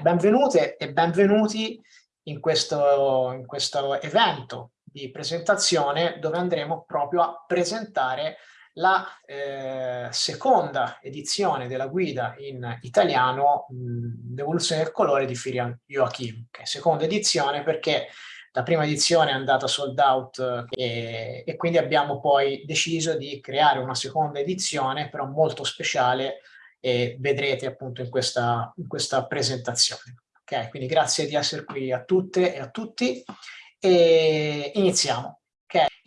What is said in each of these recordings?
Benvenute e benvenuti in questo, in questo evento di presentazione dove andremo proprio a presentare la eh, seconda edizione della guida in italiano L'evoluzione del colore di Firian Joachim. Okay, seconda edizione perché la prima edizione è andata sold out e, e quindi abbiamo poi deciso di creare una seconda edizione però molto speciale e vedrete appunto in questa, in questa presentazione. Ok, quindi grazie di essere qui a tutte e a tutti e iniziamo.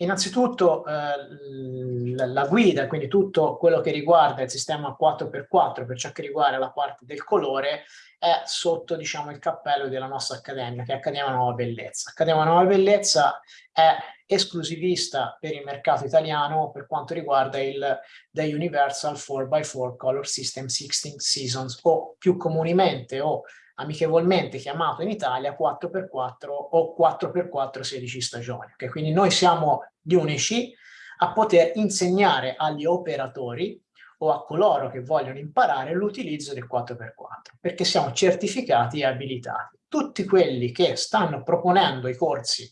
Innanzitutto eh, la, la, guida, quindi tutto quello che riguarda il sistema 4x4 per ciò che riguarda la parte del colore è sotto diciamo, il cappello della nostra accademia, che è Accademia Nuova Bellezza. Accademia Nuova Bellezza è esclusivista per il mercato italiano per quanto riguarda il The Universal 4x4 Color System 16 Seasons o più comunemente o amichevolmente chiamato in Italia 4x4 o 4x4 16 stagioni. Okay? Quindi noi siamo gli unici a poter insegnare agli operatori o a coloro che vogliono imparare l'utilizzo del 4x4 perché siamo certificati e abilitati. Tutti quelli che stanno proponendo i corsi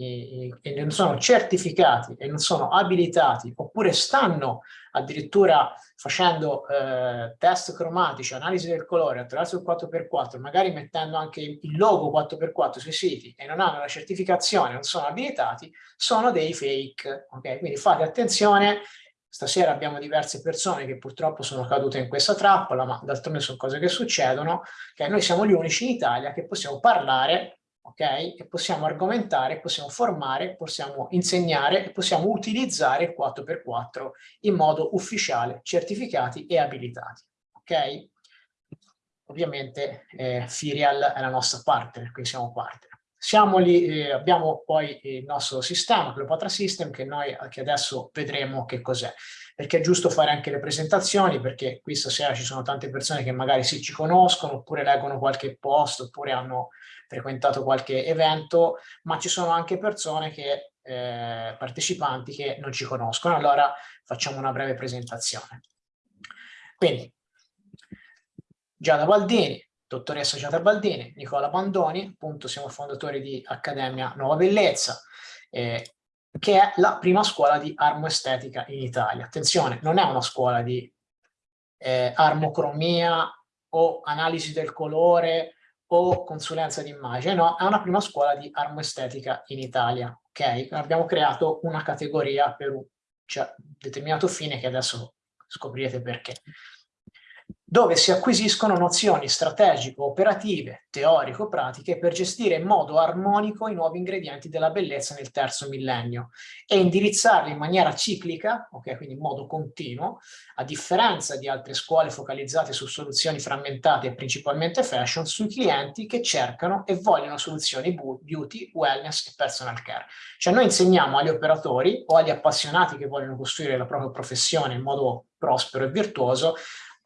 e non sono certificati e non sono abilitati oppure stanno addirittura facendo eh, test cromatici, analisi del colore attraverso il 4x4, magari mettendo anche il logo 4x4 sui siti e non hanno la certificazione, non sono abilitati, sono dei fake. Okay? Quindi fate attenzione, stasera abbiamo diverse persone che purtroppo sono cadute in questa trappola, ma d'altronde sono cose che succedono, che noi siamo gli unici in Italia che possiamo parlare ok? E possiamo argomentare, possiamo formare, possiamo insegnare e possiamo utilizzare il 4x4 in modo ufficiale, certificati e abilitati, ok? Ovviamente eh, Firial è la nostra partner, quindi siamo partner. Siamo lì, eh, abbiamo poi il nostro sistema, Cleopatra System, che noi che adesso vedremo che cos'è. Perché è giusto fare anche le presentazioni, perché qui stasera ci sono tante persone che magari sì ci conoscono, oppure leggono qualche post, oppure hanno frequentato qualche evento, ma ci sono anche persone che, eh, partecipanti che non ci conoscono. Allora facciamo una breve presentazione. Quindi, Giada Baldini, dottoressa Giada Baldini, Nicola Bandoni, appunto siamo fondatori di Accademia Nuova Bellezza, eh, che è la prima scuola di armoestetica in Italia. Attenzione, non è una scuola di eh, armocromia o analisi del colore o consulenza di immagine, no, è una prima scuola di armoestetica in Italia, ok? Abbiamo creato una categoria per un cioè, determinato fine che adesso scoprirete perché dove si acquisiscono nozioni strategico-operative, teorico-pratiche per gestire in modo armonico i nuovi ingredienti della bellezza nel terzo millennio e indirizzarli in maniera ciclica, okay, quindi in modo continuo, a differenza di altre scuole focalizzate su soluzioni frammentate e principalmente fashion, sui clienti che cercano e vogliono soluzioni beauty, wellness e personal care. Cioè noi insegniamo agli operatori o agli appassionati che vogliono costruire la propria professione in modo prospero e virtuoso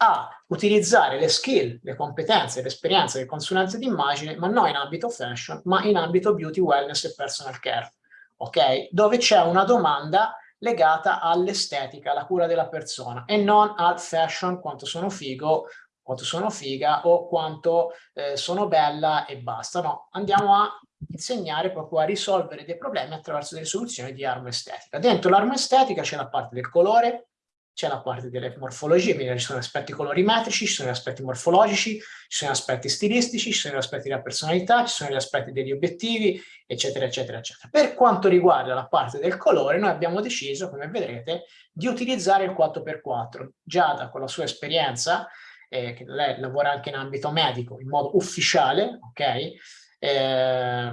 a utilizzare le skill, le competenze, l'esperienza del consulente d'immagine, ma non in ambito fashion, ma in ambito beauty, wellness e personal care, ok? Dove c'è una domanda legata all'estetica, alla cura della persona e non al fashion, quanto sono figo, quanto sono figa o quanto eh, sono bella e basta. No, andiamo a insegnare proprio a risolvere dei problemi attraverso delle soluzioni di armo estetica. Dentro l'armo estetica c'è la parte del colore, c'è la parte delle morfologie, quindi ci sono aspetti colorimetrici, ci sono gli aspetti morfologici, ci sono gli aspetti stilistici, ci sono gli aspetti della personalità, ci sono gli aspetti degli obiettivi, eccetera, eccetera, eccetera. Per quanto riguarda la parte del colore, noi abbiamo deciso, come vedrete, di utilizzare il 4x4. Giada, con la sua esperienza, eh, che lei lavora anche in ambito medico, in modo ufficiale, ok? Eh,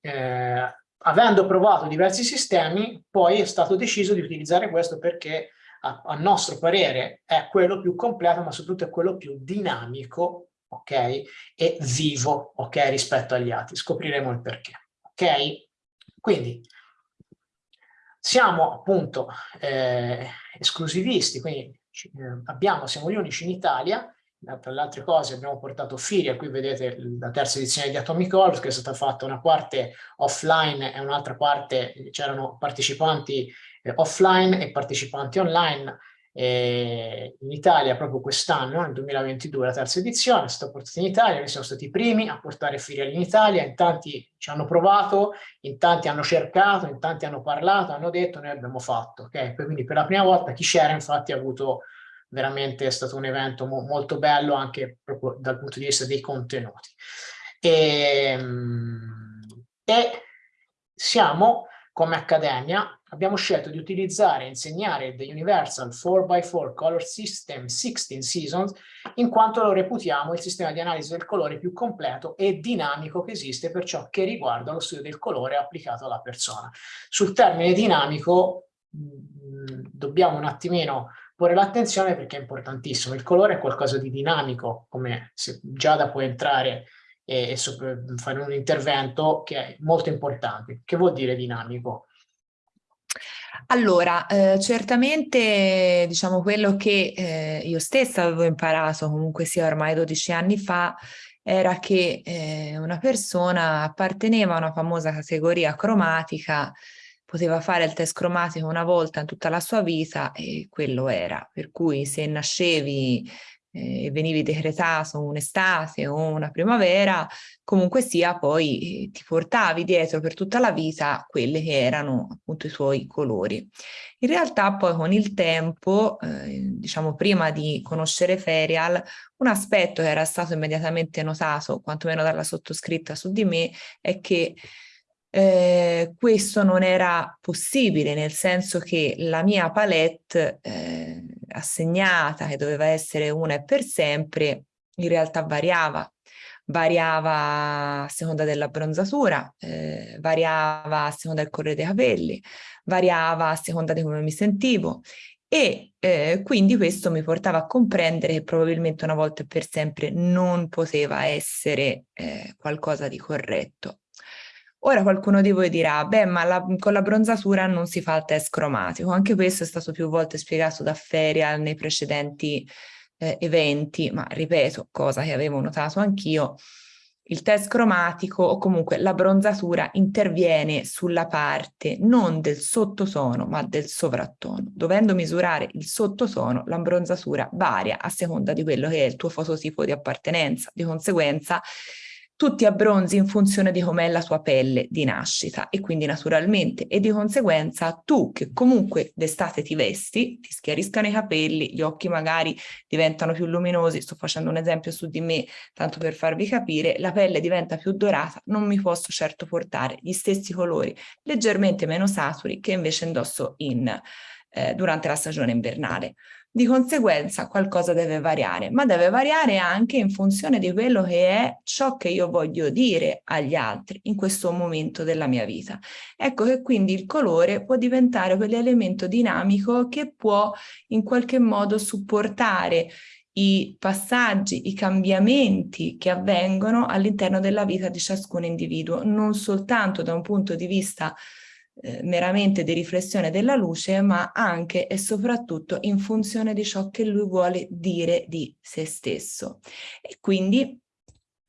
eh, avendo provato diversi sistemi, poi è stato deciso di utilizzare questo perché a, a nostro parere è quello più completo, ma soprattutto è quello più dinamico, ok? E vivo, ok? Rispetto agli altri. Scopriremo il perché, ok? Quindi, siamo appunto eh, esclusivisti, quindi eh, abbiamo, siamo gli unici in Italia, tra le altre cose abbiamo portato Firia, qui vedete la terza edizione di Atomic Orbs che è stata fatta una parte offline e un'altra parte, c'erano partecipanti eh, offline e partecipanti online E in Italia proprio quest'anno, nel 2022, la terza edizione è stata portata in Italia, noi siamo stati i primi a portare filiali in Italia, in tanti ci hanno provato, in tanti hanno cercato, in tanti hanno parlato, hanno detto, noi abbiamo fatto. Okay? Quindi per la prima volta chi c'era infatti ha avuto veramente, è stato un evento mo molto bello anche proprio dal punto di vista dei contenuti. E, ehm, e siamo come accademia abbiamo scelto di utilizzare e insegnare The Universal 4x4 Color System 16 Seasons in quanto lo reputiamo il sistema di analisi del colore più completo e dinamico che esiste per ciò che riguarda lo studio del colore applicato alla persona. Sul termine dinamico mm, dobbiamo un attimino porre l'attenzione perché è importantissimo. Il colore è qualcosa di dinamico, come se Giada può entrare e, e fare un intervento che è molto importante. Che vuol dire dinamico? Allora, eh, certamente diciamo quello che eh, io stessa avevo imparato comunque sia ormai 12 anni fa era che eh, una persona apparteneva a una famosa categoria cromatica, poteva fare il test cromatico una volta in tutta la sua vita e quello era, per cui se nascevi eh, venivi decretato un'estate o una primavera, comunque sia poi eh, ti portavi dietro per tutta la vita quelli che erano appunto i tuoi colori. In realtà poi con il tempo, eh, diciamo prima di conoscere Ferial, un aspetto che era stato immediatamente notato, quantomeno dalla sottoscritta su di me, è che eh, questo non era possibile, nel senso che la mia palette eh, assegnata, che doveva essere una e per sempre, in realtà variava. Variava a seconda della bronzatura, eh, variava a seconda del colore dei capelli, variava a seconda di come mi sentivo e eh, quindi questo mi portava a comprendere che probabilmente una volta e per sempre non poteva essere eh, qualcosa di corretto. Ora qualcuno di voi dirà, beh, ma la, con la bronzatura non si fa il test cromatico. Anche questo è stato più volte spiegato da Ferial nei precedenti eh, eventi, ma ripeto, cosa che avevo notato anch'io, il test cromatico o comunque la bronzatura interviene sulla parte non del sottotono ma del sovrattono. Dovendo misurare il sottotono, la bronzatura varia a seconda di quello che è il tuo fototipo di appartenenza. Di conseguenza tutti abbronzi in funzione di com'è la tua pelle di nascita e quindi naturalmente e di conseguenza tu che comunque d'estate ti vesti, ti schiariscano i capelli, gli occhi magari diventano più luminosi, sto facendo un esempio su di me tanto per farvi capire, la pelle diventa più dorata, non mi posso certo portare gli stessi colori leggermente meno saturi che invece indosso in, eh, durante la stagione invernale. Di conseguenza qualcosa deve variare, ma deve variare anche in funzione di quello che è ciò che io voglio dire agli altri in questo momento della mia vita. Ecco che quindi il colore può diventare quell'elemento dinamico che può in qualche modo supportare i passaggi, i cambiamenti che avvengono all'interno della vita di ciascun individuo, non soltanto da un punto di vista eh, meramente di riflessione della luce, ma anche e soprattutto in funzione di ciò che lui vuole dire di se stesso. E quindi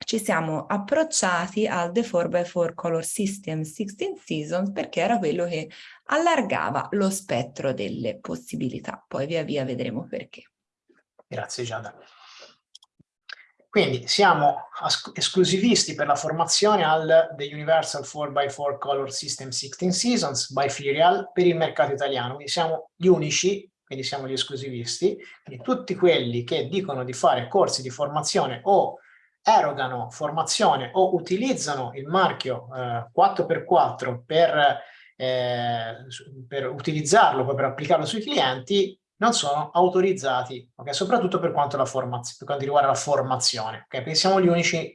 ci siamo approcciati al The 4x4 Color System 16 Seasons perché era quello che allargava lo spettro delle possibilità. Poi via via vedremo perché. Grazie Giada. Quindi siamo esclusivisti per la formazione al The Universal 4x4 Color System 16 Seasons by Firial per il mercato italiano. Quindi siamo gli unici, quindi siamo gli esclusivisti, quindi tutti quelli che dicono di fare corsi di formazione o erogano formazione o utilizzano il marchio eh, 4x4 per, eh, per utilizzarlo, per applicarlo sui clienti, non sono autorizzati, okay? soprattutto per quanto, per quanto, riguarda la formazione. Okay? Perché siamo unici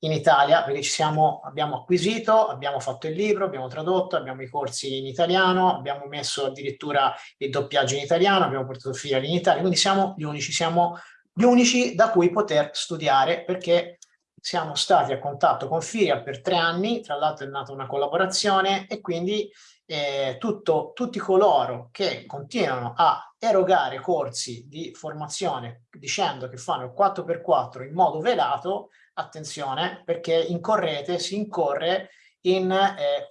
in Italia, perché siamo, abbiamo acquisito, abbiamo fatto il libro, abbiamo tradotto, abbiamo i corsi in italiano, abbiamo messo addirittura il doppiaggio in italiano, abbiamo portato filiali in Italia, quindi siamo gli unici, siamo gli unici da cui poter studiare perché siamo stati a contatto con Firial per tre anni, tra l'altro è nata una collaborazione e quindi eh, tutto, tutti coloro che continuano a erogare corsi di formazione dicendo che fanno il 4x4 in modo velato, attenzione perché incorrete, si incorre in eh,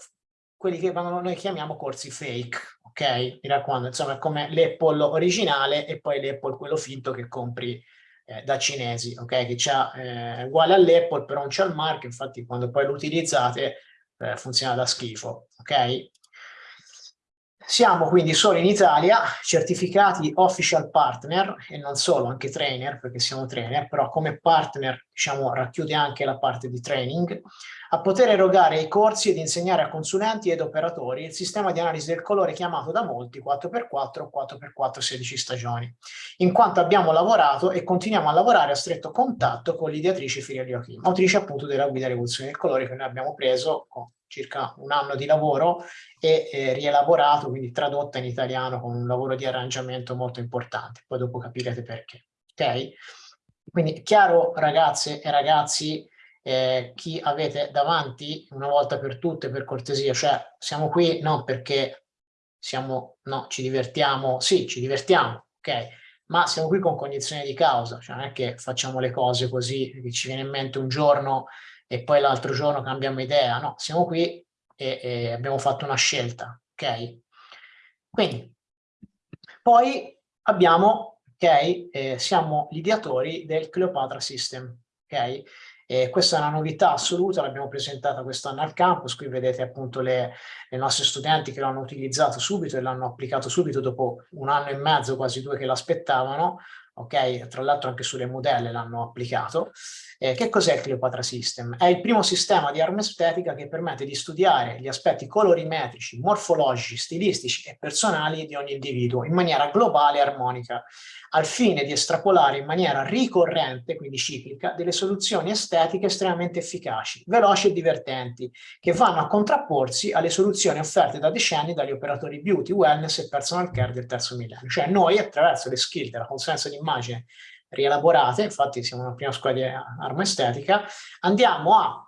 quelli che noi chiamiamo corsi fake, ok? Mi raccomando, insomma è come l'Apple originale e poi l'Apple quello finto che compri eh, da cinesi, ok? Che c'ha eh, uguale all'Apple però non c'è il marchio, infatti quando poi lo utilizzate eh, funziona da schifo, ok? Siamo quindi solo in Italia, certificati official partner e non solo, anche trainer, perché siamo trainer, però come partner diciamo, racchiude anche la parte di training, a poter erogare i corsi ed insegnare a consulenti ed operatori il sistema di analisi del colore chiamato da molti 4x4 o 4x4 16 stagioni, in quanto abbiamo lavorato e continuiamo a lavorare a stretto contatto con l'ideatrice Firia Joachim, autrice appunto della guida rivoluzione del colore che noi abbiamo preso circa un anno di lavoro e eh, rielaborato, quindi tradotta in italiano con un lavoro di arrangiamento molto importante. Poi dopo capirete perché. Ok? Quindi chiaro ragazze e ragazzi, eh, chi avete davanti una volta per tutte, per cortesia, cioè siamo qui non perché siamo, no, ci divertiamo, sì, ci divertiamo, ok? Ma siamo qui con cognizione di causa, cioè non è che facciamo le cose così, che ci viene in mente un giorno e poi l'altro giorno cambiamo idea, no, siamo qui e, e abbiamo fatto una scelta, ok? Quindi, poi abbiamo, ok, eh, siamo gli ideatori del Cleopatra System, ok? E questa è una novità assoluta, l'abbiamo presentata quest'anno al campus, qui vedete appunto le, le nostre studenti che l'hanno utilizzato subito e l'hanno applicato subito dopo un anno e mezzo, quasi due che l'aspettavano, ok? Tra l'altro anche sulle modelle l'hanno applicato. Eh, che cos'è il Cleopatra System? È il primo sistema di arma estetica che permette di studiare gli aspetti colorimetrici, morfologici, stilistici e personali di ogni individuo in maniera globale e armonica, al fine di estrapolare in maniera ricorrente, quindi ciclica, delle soluzioni estetiche estremamente efficaci, veloci e divertenti, che vanno a contrapporsi alle soluzioni offerte da decenni dagli operatori beauty, wellness e personal care del terzo millennio. Cioè noi attraverso le skill della consulenza di immagine rielaborate, infatti siamo una prima squadra di arma estetica, andiamo a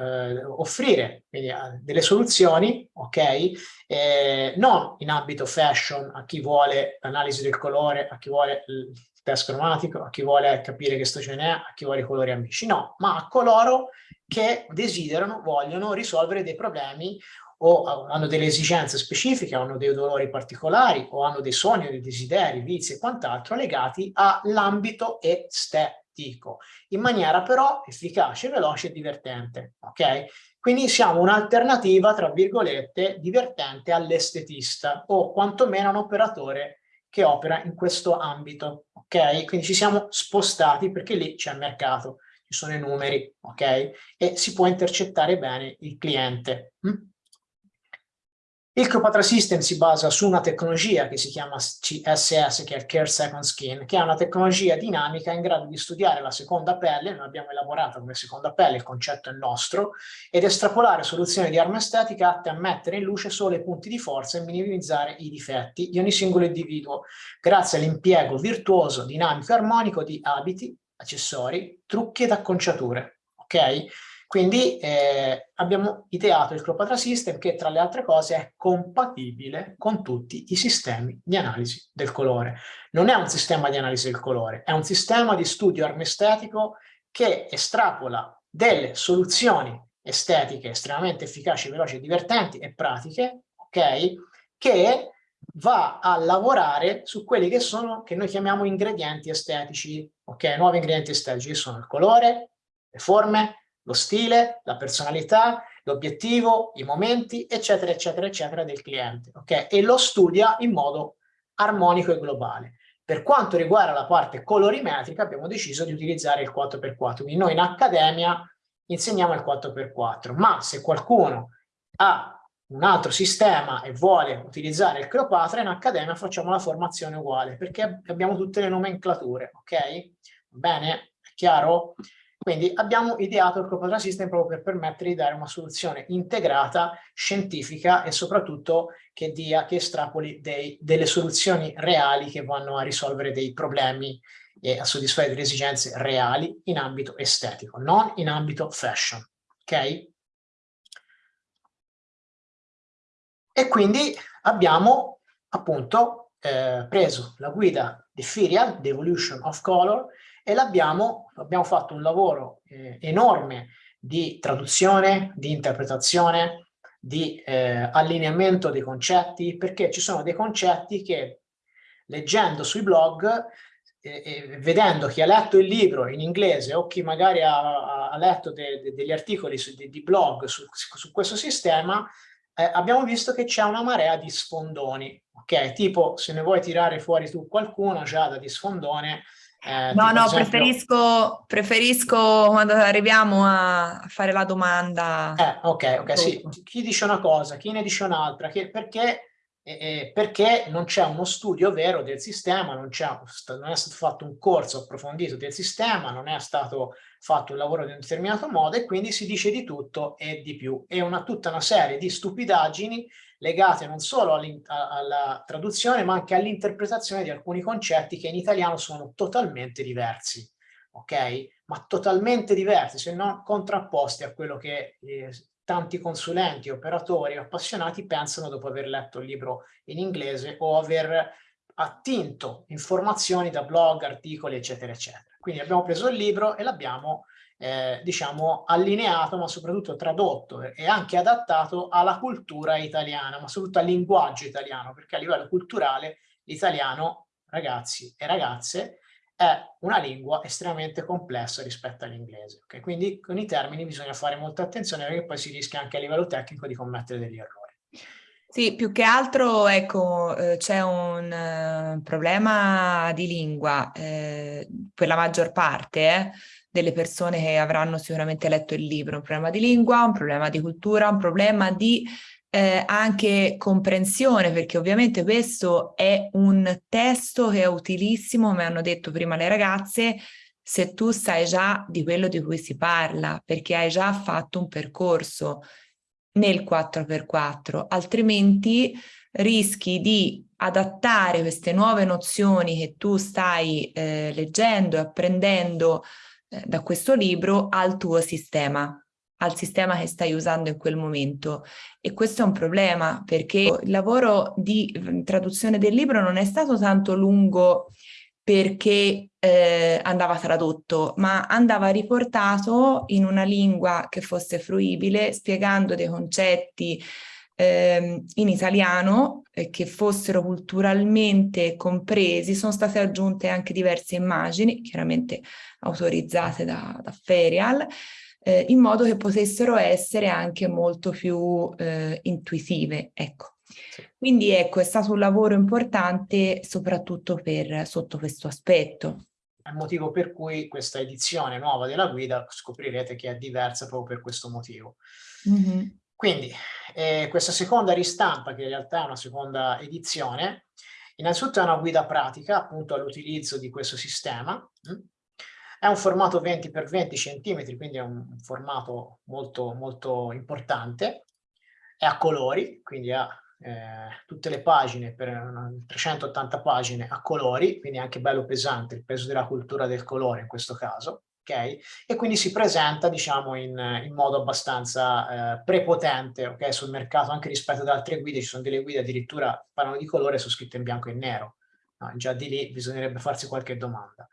eh, offrire quindi, eh, delle soluzioni, ok, eh, non in ambito fashion a chi vuole l'analisi del colore, a chi vuole il test cromatico, a chi vuole capire che stagione è, a chi vuole i colori amici, no, ma a coloro che desiderano, vogliono risolvere dei problemi o hanno delle esigenze specifiche, hanno dei dolori particolari o hanno dei sogni, dei desideri, vizi e quant'altro legati all'ambito estetico, in maniera però efficace, veloce e divertente, ok? Quindi siamo un'alternativa, tra virgolette, divertente all'estetista o quantomeno un operatore che opera in questo ambito, ok? Quindi ci siamo spostati perché lì c'è mercato, ci sono i numeri, ok? E si può intercettare bene il cliente. Hm? Il Cleopatra System si basa su una tecnologia che si chiama CSS, che è il Care Second Skin, che è una tecnologia dinamica in grado di studiare la seconda pelle, noi abbiamo elaborato come seconda pelle, il concetto è nostro, ed estrapolare soluzioni di arma estetica atte a mettere in luce solo i punti di forza e minimizzare i difetti di ogni singolo individuo, grazie all'impiego virtuoso, dinamico e armonico di abiti, accessori, trucchi ed acconciature. Ok? Quindi eh, abbiamo ideato il Cleopatra System che tra le altre cose è compatibile con tutti i sistemi di analisi del colore. Non è un sistema di analisi del colore, è un sistema di studio armestetico che estrapola delle soluzioni estetiche estremamente efficaci, veloci, divertenti e pratiche, ok? Che va a lavorare su quelli che sono, che noi chiamiamo ingredienti estetici, ok? Nuovi ingredienti estetici, sono il colore, le forme, lo stile, la personalità, l'obiettivo, i momenti, eccetera, eccetera, eccetera del cliente, ok? E lo studia in modo armonico e globale. Per quanto riguarda la parte colorimetrica abbiamo deciso di utilizzare il 4x4, quindi noi in accademia insegniamo il 4x4, ma se qualcuno ha un altro sistema e vuole utilizzare il Cleopatra, in accademia facciamo la formazione uguale, perché abbiamo tutte le nomenclature, ok? Bene? È chiaro? Quindi abbiamo ideato il Cleopatra System proprio per permettere di dare una soluzione integrata, scientifica e soprattutto che dia, che estrapoli dei, delle soluzioni reali che vanno a risolvere dei problemi e a soddisfare delle esigenze reali in ambito estetico, non in ambito fashion. Ok? E quindi abbiamo appunto eh, preso la guida di Firial, The Evolution of Color, e l'abbiamo abbiamo fatto un lavoro eh, enorme di traduzione, di interpretazione, di eh, allineamento dei concetti, perché ci sono dei concetti che leggendo sui blog e, vedendo chi ha letto il libro in inglese o chi magari ha, ha letto de, de, degli articoli su, di, di, blog su, su questo sistema, eh, abbiamo visto che c'è una marea di sfondoni, ok? Tipo, se ne vuoi tirare fuori tu qualcuno, Giada, di sfondone, eh, no, no, esempio... preferisco, preferisco quando arriviamo a fare la domanda. Eh, ok, ok, sì. Chi dice una cosa, chi ne dice un'altra, perché, eh, perché non c'è uno studio vero del sistema, non, non, è stato fatto un corso approfondito del sistema, non è stato fatto un lavoro di un determinato modo e quindi si dice di tutto e di più. E una, tutta una serie di stupidaggini legate non solo alla traduzione ma anche all'interpretazione di alcuni concetti che in italiano sono totalmente diversi, ok? Ma totalmente diversi, se non contrapposti a quello che eh, tanti consulenti, operatori, appassionati pensano dopo aver letto il libro in inglese o aver attinto informazioni da blog, articoli, eccetera, eccetera. Quindi abbiamo preso il libro e l'abbiamo eh, diciamo allineato ma soprattutto tradotto e anche adattato alla cultura italiana ma soprattutto al linguaggio italiano perché a livello culturale l'italiano ragazzi e ragazze è una lingua estremamente complessa rispetto all'inglese okay? quindi con i termini bisogna fare molta attenzione perché poi si rischia anche a livello tecnico di commettere degli errori sì, più che altro, ecco, eh, c'è un uh, problema di lingua eh, per la maggior parte, eh, delle persone che avranno sicuramente letto il libro, un problema di lingua, un problema di cultura, un problema di eh, anche comprensione, perché ovviamente questo è un testo che è utilissimo, come hanno detto prima le ragazze, se tu sai già di quello di cui si parla, perché hai già fatto un percorso nel 4x4, altrimenti rischi di adattare queste nuove nozioni che tu stai eh, leggendo e apprendendo da questo libro al tuo sistema, al sistema che stai usando in quel momento. E questo è un problema perché il lavoro di traduzione del libro non è stato tanto lungo perché eh, andava tradotto, ma andava riportato in una lingua che fosse fruibile, spiegando dei concetti eh, in italiano eh, che fossero culturalmente compresi. Sono state aggiunte anche diverse immagini, chiaramente autorizzate da, da Ferial, eh, in modo che potessero essere anche molto più eh, intuitive. Ecco. Quindi ecco, è stato un lavoro importante soprattutto per, sotto questo aspetto. È il motivo per cui questa edizione nuova della guida scoprirete che è diversa proprio per questo motivo. Mm -hmm. Quindi eh, questa seconda ristampa, che in realtà è una seconda edizione, innanzitutto è una guida pratica appunto all'utilizzo di questo sistema, mm? È un formato 20 x 20 cm, quindi è un formato molto, molto importante. È a colori, quindi ha eh, tutte le pagine, per 380 pagine a colori, quindi è anche bello pesante, il peso della cultura del colore in questo caso. Okay? E quindi si presenta diciamo in, in modo abbastanza eh, prepotente okay? sul mercato anche rispetto ad altre guide, ci sono delle guide addirittura parlano di colore sono scritte in bianco e nero, no, già di lì bisognerebbe farsi qualche domanda.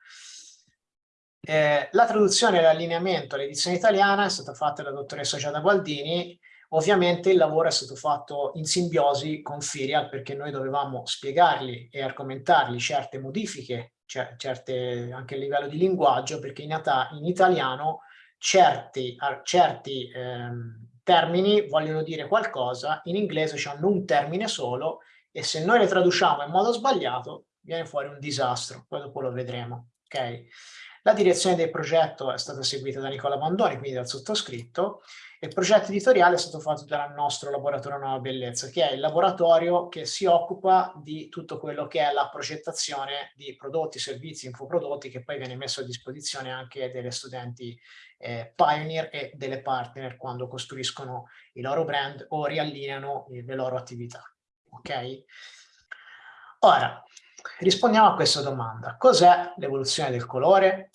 Eh, la traduzione e l'allineamento all'edizione italiana è stata fatta dalla dottoressa Giada Gualdini, ovviamente il lavoro è stato fatto in simbiosi con Firial perché noi dovevamo spiegargli e argomentargli certe modifiche, certe, anche a livello di linguaggio, perché in, in italiano certi, certi ehm, termini vogliono dire qualcosa, in inglese hanno un termine solo e se noi le traduciamo in modo sbagliato viene fuori un disastro, poi dopo lo vedremo. Okay? La direzione del progetto è stata seguita da Nicola Bandoni, quindi dal sottoscritto, il progetto editoriale è stato fatto dal nostro laboratorio Nuova Bellezza, che è il laboratorio che si occupa di tutto quello che è la progettazione di prodotti, servizi, infoprodotti, che poi viene messo a disposizione anche delle studenti eh, pioneer e delle partner quando costruiscono i loro brand o riallineano le loro attività. Ok? Ora, rispondiamo a questa domanda. Cos'è l'evoluzione del colore?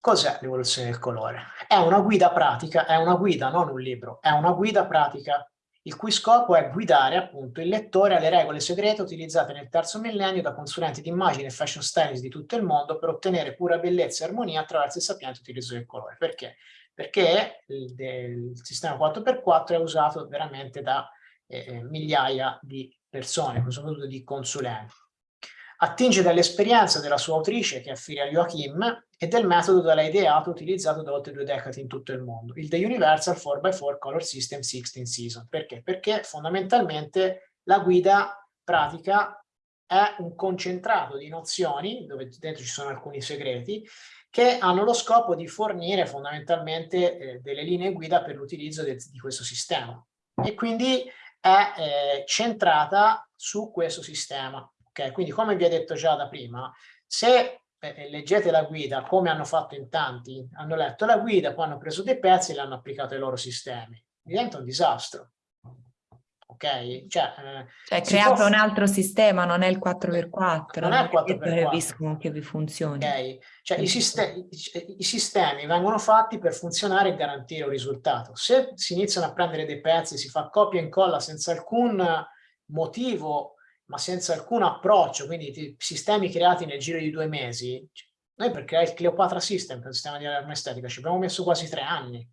Cos'è l'evoluzione del colore? È una guida pratica, è una guida, non un libro, è una guida pratica il cui scopo è guidare appunto il lettore alle regole segrete utilizzate nel terzo millennio da consulenti di immagine e fashion stylist di tutto il mondo per ottenere pura bellezza e armonia attraverso il sapiente utilizzo del colore. Perché? perché il, il sistema 4x4 è usato veramente da eh, eh, migliaia di persone, soprattutto di consulenti. Attinge dall'esperienza della sua autrice, che è Firia Joachim, e del metodo da lei ideato utilizzato da oltre due decadi in tutto il mondo, il The Universal 4x4 Color System 16 Season. Perché? Perché fondamentalmente la guida pratica è un concentrato di nozioni, dove dentro ci sono alcuni segreti, che hanno lo scopo di fornire fondamentalmente eh, delle linee guida per l'utilizzo di questo sistema. E quindi è eh, centrata su questo sistema. Okay? Quindi come vi ho detto già da prima, se leggete la guida come hanno fatto in tanti, hanno letto la guida, poi hanno preso dei pezzi e l'hanno applicato ai loro sistemi. Diventa un disastro ok? Cioè, eh, cioè create può... un altro sistema, non è il 4x4, non, è il 4x4. che vi funzioni. Okay. Cioè, i, sistemi, i, sistemi vengono fatti per funzionare e garantire un risultato. Se si iniziano a prendere dei pezzi, si fa copia e incolla senza alcun motivo, ma senza alcun approccio, quindi sistemi creati nel giro di due mesi, noi per creare il Cleopatra System, il sistema di allarme estetica, ci abbiamo messo quasi tre anni.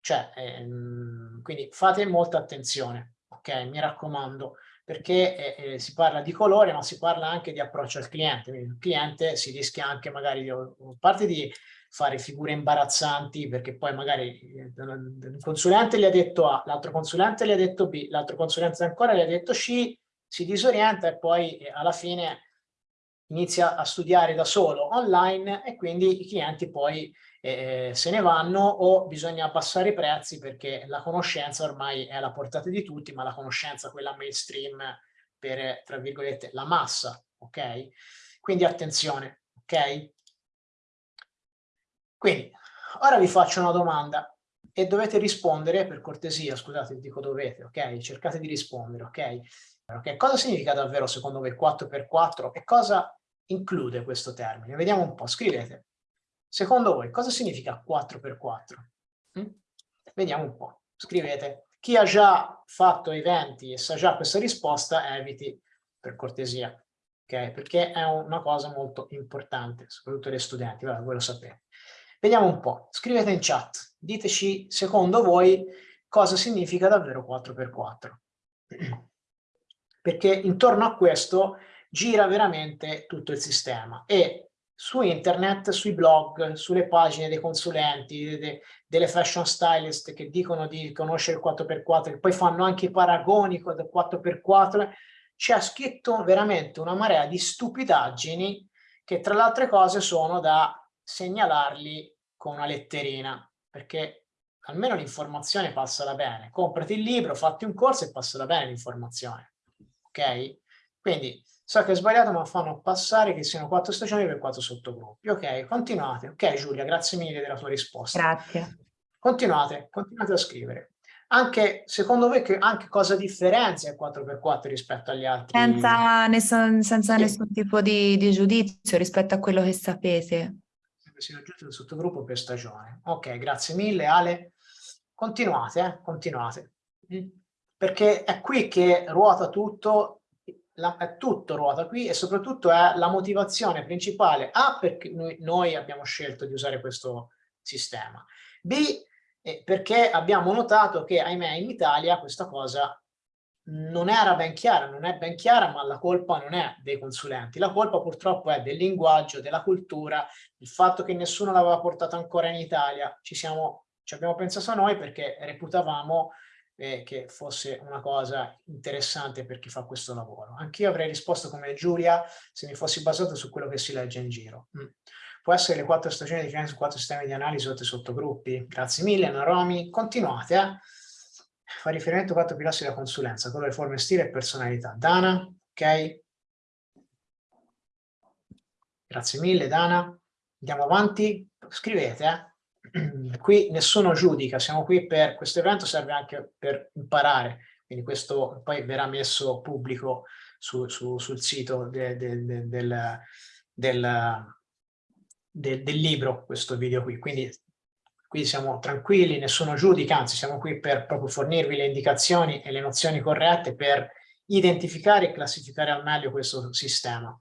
Cioè, ehm, quindi fate molta attenzione ok? Mi raccomando, perché eh, eh, si parla di colore, ma si parla anche di approccio al cliente. Quindi il cliente si rischia anche magari, di, parte di fare figure imbarazzanti, perché poi magari eh, un consulente gli ha detto A, l'altro consulente gli ha detto B, l'altro consulente ancora gli ha detto C, si disorienta e poi eh, alla fine inizia a studiare da solo online e quindi i clienti poi eh, se ne vanno o bisogna abbassare i prezzi perché la conoscenza ormai è alla portata di tutti, ma la conoscenza, quella mainstream per, tra virgolette, la massa, ok? Quindi attenzione, ok? Quindi, ora vi faccio una domanda e dovete rispondere, per cortesia, scusate, dico dovete, ok? Cercate di rispondere, ok? Okay? Cosa significa davvero secondo voi 4x4 e cosa include questo termine? Vediamo un po', scrivete. Secondo voi cosa significa 4x4? Mm? Vediamo un po'. Scrivete. Chi ha già fatto eventi e sa già questa risposta, eviti per cortesia. Okay? Perché è una cosa molto importante, soprattutto gli studenti, Vabbè, voi lo sapete. Vediamo un po'. Scrivete in chat. Diteci, secondo voi, cosa significa davvero 4x4. Perché intorno a questo gira veramente tutto il sistema e su internet, sui blog, sulle pagine dei consulenti, de, delle fashion stylist che dicono di conoscere il 4x4, che poi fanno anche i paragoni con il 4x4, c'è scritto veramente una marea di stupidaggini che tra le altre cose sono da segnalarli con una letterina, perché almeno l'informazione passala bene. Comprati il libro, fatti un corso e passala bene l'informazione. Ok? Quindi So che è sbagliato, ma fanno passare che siano quattro stagioni per quattro sottogruppi. Ok, continuate. Ok, Giulia, grazie mille della tua risposta. Grazie. Continuate, continuate a scrivere. Anche, secondo voi, che, anche cosa differenzia il 4x4 rispetto agli altri? Senza, nessun, senza nessun tipo di, di, giudizio rispetto a quello che sapete. Si raggiunge il sottogruppo per stagione. Ok, grazie mille, Ale. Continuate, eh, continuate. Mm. Perché è qui che ruota tutto la, è tutto ruota qui e soprattutto è la motivazione principale. A perché noi, noi abbiamo scelto di usare questo sistema. B eh, perché abbiamo notato che ahimè in Italia questa cosa non era ben chiara, non è ben chiara ma la colpa non è dei consulenti, la colpa purtroppo è del linguaggio, della cultura, il fatto che nessuno l'aveva portata ancora in Italia, ci, siamo, ci abbiamo pensato noi perché reputavamo eh, che fosse una cosa interessante per chi fa questo lavoro. Anch'io avrei risposto come Giulia se mi fossi basato su quello che si legge in giro. Mm. Può essere le quattro stagioni di su quattro sistemi di analisi sotto sottogruppi. Grazie mille, Naromi. Continuate, eh? Fa riferimento a quattro pilastri della consulenza, colore, forme, stile e personalità. Dana, ok? Grazie mille, Dana. Andiamo avanti. Scrivete, eh? qui nessuno giudica, siamo qui per, questo evento serve anche per imparare, quindi questo poi verrà messo pubblico su, su, sul sito de, de, de, del, del, del libro, questo video qui, quindi qui siamo tranquilli, nessuno giudica, anzi siamo qui per proprio fornirvi le indicazioni e le nozioni corrette per identificare e classificare al meglio questo sistema.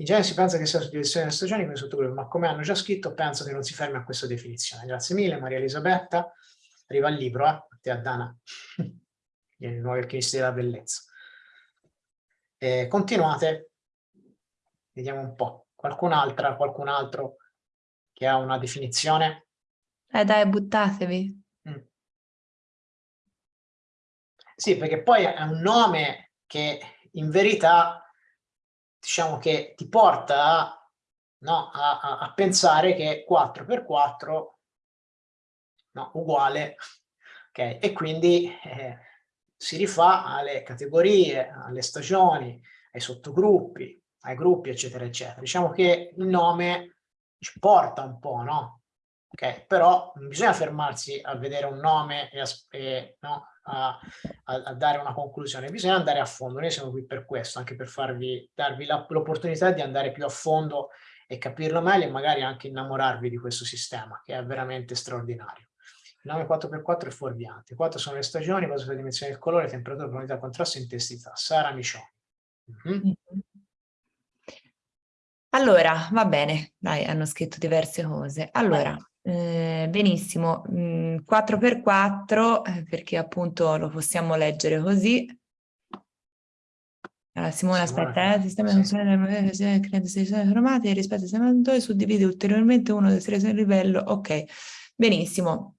In genere si pensa che sia la suddivisione delle stagioni come sottogruppo, ma come hanno già scritto penso che non si fermi a questa definizione. Grazie mille Maria Elisabetta. Arriva il libro, eh? A te a Dana. I nuovi archivisti della bellezza. Eh, continuate. Vediamo un po'. Qualcun'altra, qualcun altro che ha una definizione? Eh dai, buttatevi. Mm. Sì, perché poi è un nome che in verità diciamo che ti porta no, a, a, a, pensare che 4x4 no, uguale, ok? E quindi eh, si rifà alle categorie, alle stagioni, ai sottogruppi, ai gruppi, eccetera, eccetera. Diciamo che il nome ci porta un po', no? Ok, però non bisogna fermarsi a vedere un nome e, a, e no, a, a, dare una conclusione, bisogna andare a fondo. Noi siamo qui per questo, anche per farvi, darvi l'opportunità di andare più a fondo e capirlo meglio e magari anche innamorarvi di questo sistema, che è veramente straordinario. Il nome 4x4 è fuorviante. 4 sono le stagioni, base sulla dimensione del colore, temperatura, profondità, contrasto e intensità. Sara Micioni. Mm -hmm. Allora, va bene, dai, hanno scritto diverse cose. Allora, eh, benissimo, mm, 4x4, eh, perché appunto lo possiamo leggere così. Allora, Simone, aspetta, eh, il sistema di funzione crea sezioni formate rispetto al sistema suddivide ulteriormente uno del tre livello. Ok, benissimo.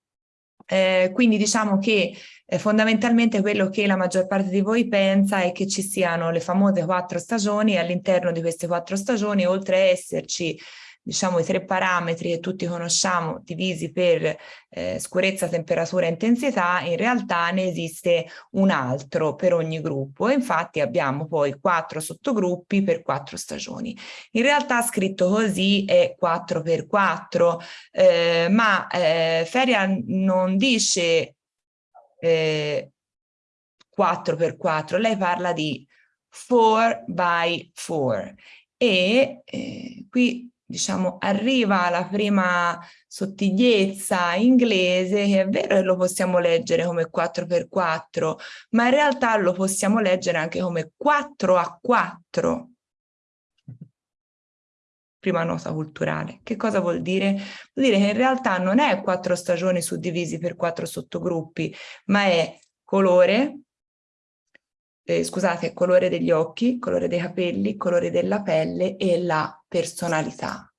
Eh, quindi diciamo che eh, fondamentalmente quello che la maggior parte di voi pensa è che ci siano le famose quattro stagioni e all'interno di queste quattro stagioni, oltre a esserci diciamo i tre parametri che tutti conosciamo divisi per eh, scurezza, temperatura e intensità, in realtà ne esiste un altro per ogni gruppo e infatti abbiamo poi quattro sottogruppi per quattro stagioni. In realtà scritto così è 4 per 4, eh, ma eh, Feria non dice eh, 4 per 4, lei parla di 4 by 4 e eh, qui diciamo, arriva la prima sottigliezza inglese, che è vero che lo possiamo leggere come 4x4, ma in realtà lo possiamo leggere anche come 4 a 4. Prima nota culturale. Che cosa vuol dire? Vuol dire che in realtà non è quattro stagioni suddivisi per quattro sottogruppi, ma è colore, eh, scusate, colore degli occhi, colore dei capelli, colore della pelle e la personalità.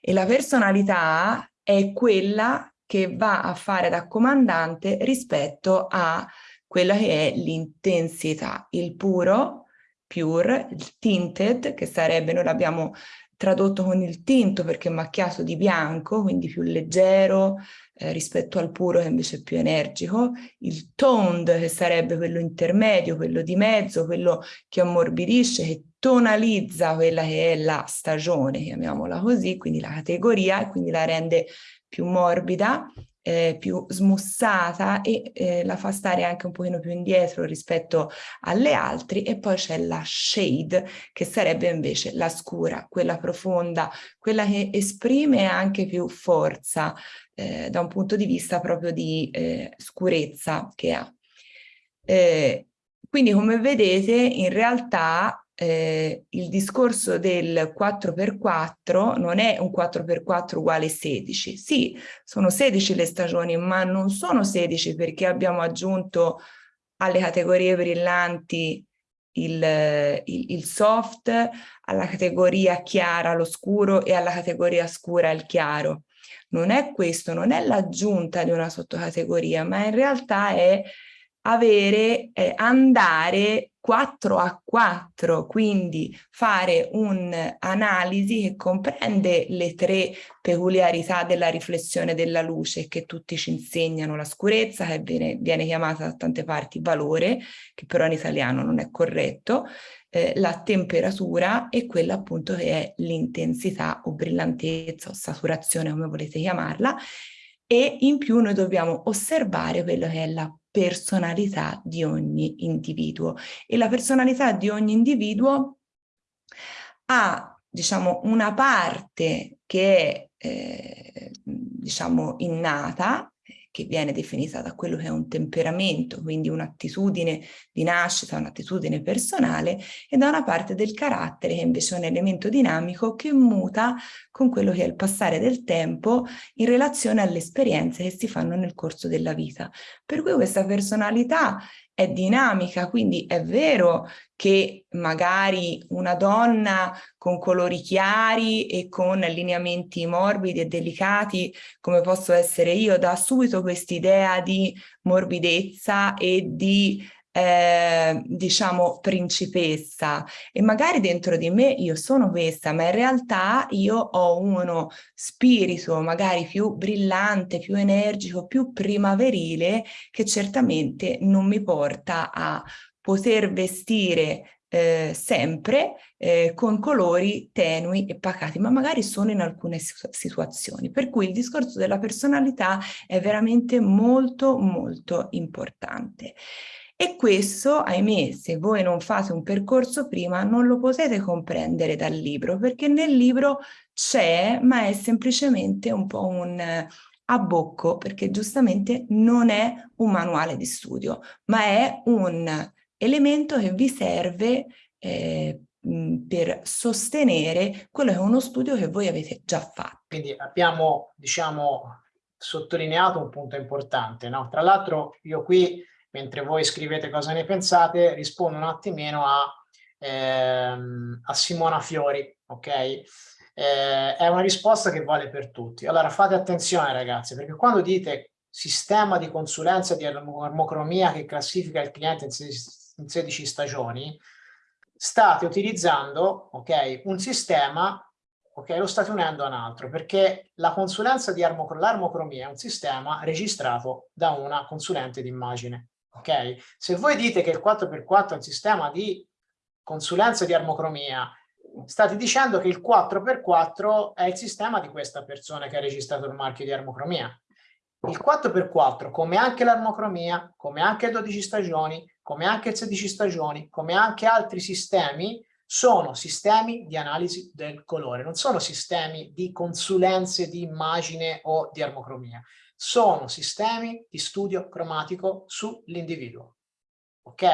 E la personalità è quella che va a fare da comandante rispetto a quella che è l'intensità, il puro, pure, il tinted, che sarebbe, noi l'abbiamo tradotto con il tinto perché è macchiato di bianco, quindi più leggero eh, rispetto al puro che invece è più energico, il toned che sarebbe quello intermedio, quello di mezzo, quello che ammorbidisce, che tonalizza quella che è la stagione, chiamiamola così, quindi la categoria e quindi la rende più morbida eh, più smussata e eh, la fa stare anche un pochino più indietro rispetto alle altre e poi c'è la shade che sarebbe invece la scura, quella profonda, quella che esprime anche più forza eh, da un punto di vista proprio di eh, scurezza che ha. Eh, quindi come vedete in realtà eh, il discorso del 4x4 non è un 4x4 uguale 16. Sì, sono 16 le stagioni, ma non sono 16 perché abbiamo aggiunto alle categorie brillanti il, il, il soft, alla categoria chiara lo scuro e alla categoria scura il chiaro. Non è questo, non è l'aggiunta di una sottocategoria, ma in realtà è avere, eh, andare 4 a 4, quindi fare un'analisi che comprende le tre peculiarità della riflessione della luce che tutti ci insegnano, la scurezza che viene, viene chiamata da tante parti valore, che però in italiano non è corretto, eh, la temperatura e quella appunto che è l'intensità o brillantezza o saturazione come volete chiamarla e in più noi dobbiamo osservare quello che è la personalità di ogni individuo. E la personalità di ogni individuo ha diciamo una parte che è eh, diciamo innata che viene definita da quello che è un temperamento, quindi un'attitudine di nascita, un'attitudine personale, e da una parte del carattere che invece è un elemento dinamico che muta con quello che è il passare del tempo in relazione alle esperienze che si fanno nel corso della vita. Per cui questa personalità è dinamica, quindi è vero che magari una donna con colori chiari e con lineamenti morbidi e delicati, come posso essere io, dà subito quest'idea di morbidezza e di eh, diciamo principessa e magari dentro di me io sono questa ma in realtà io ho uno spirito magari più brillante, più energico, più primaverile che certamente non mi porta a poter vestire eh, sempre eh, con colori tenui e pacati, ma magari sono in alcune situazioni. Per cui il discorso della personalità è veramente molto molto importante. E questo, ahimè, se voi non fate un percorso prima, non lo potete comprendere dal libro, perché nel libro c'è, ma è semplicemente un po' un abbocco, perché giustamente non è un manuale di studio, ma è un elemento che vi serve eh, per sostenere quello che è uno studio che voi avete già fatto. Quindi abbiamo, diciamo, sottolineato un punto importante, no? Tra l'altro io qui mentre voi scrivete cosa ne pensate, rispondo un attimino a, ehm, a Simona Fiori, ok? Eh, è una risposta che vale per tutti. Allora fate attenzione ragazzi, perché quando dite sistema di consulenza di armocromia che classifica il cliente in 16, in 16 stagioni, state utilizzando ok, un sistema, ok, lo state unendo a un altro, perché la consulenza di armocromia è un sistema registrato da una consulente di ok? Se voi dite che il 4x4 è un sistema di consulenza di armocromia, state dicendo che il 4x4 è il sistema di questa persona che ha registrato il marchio di armocromia. Il 4x4, come anche l'armocromia, come anche 12 stagioni, come anche 16 stagioni, come anche altri sistemi, sono sistemi di analisi del colore, non sono sistemi di consulenze di immagine o di armocromia sono sistemi di studio cromatico sull'individuo. Ok?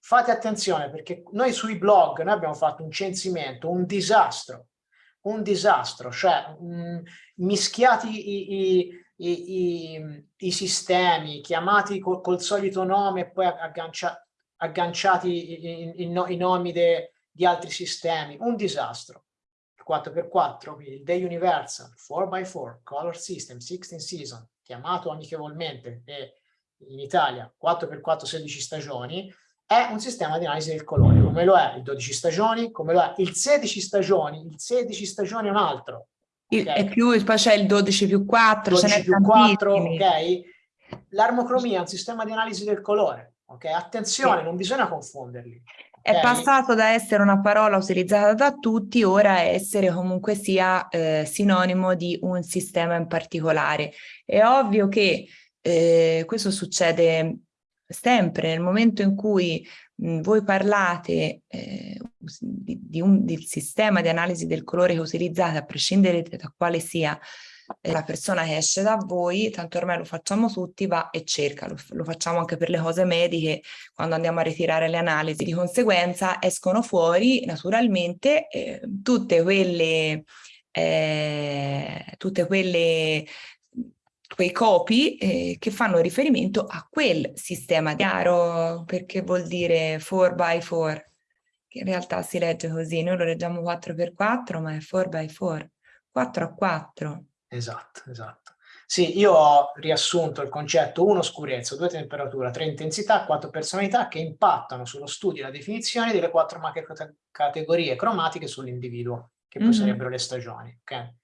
Fate attenzione perché noi sui blog noi abbiamo fatto un censimento, un disastro, un disastro, cioè mh, mischiati i, i, i, i, sistemi, chiamati col, col solito nome e poi aggancia, agganciati i, nomi de, di altri sistemi, un disastro. 4x4, il Day Universal, 4x4, Color System, 16 Season, chiamato amichevolmente e in Italia 4x4 16 stagioni, è un sistema di analisi del colore, come lo è il 12 stagioni, come lo è il 16 stagioni, il 16 è un altro. Okay? E più, poi c'è il 12 più 4, 12 più 4, ok? L'armocromia è un sistema di analisi del colore, ok? Attenzione, sì. non bisogna confonderli. È passato da essere una parola utilizzata da tutti, ora a essere comunque sia eh, sinonimo di un sistema in particolare. È ovvio che eh, questo succede sempre nel momento in cui mh, voi parlate eh, di, di un, del sistema di analisi del colore che utilizzate, a prescindere da quale sia la persona che esce da voi, tanto ormai lo facciamo tutti, va e cerca, lo, lo, facciamo anche per le cose mediche, quando andiamo a ritirare le analisi, di conseguenza escono fuori naturalmente eh, tutte quelle, eh, tutte quelle quei copi eh, che fanno riferimento a quel sistema chiaro perché vuol dire 4x4 che in realtà si legge così, noi lo leggiamo 4x4 ma è 4x4 4 a 4 Esatto, esatto. Sì, io ho riassunto il concetto 1 scurezza, 2 temperatura, 3 intensità, 4 personalità che impattano sullo studio e la definizione delle quattro macro categorie cromatiche sull'individuo, che poi mm -hmm. sarebbero le stagioni. Okay?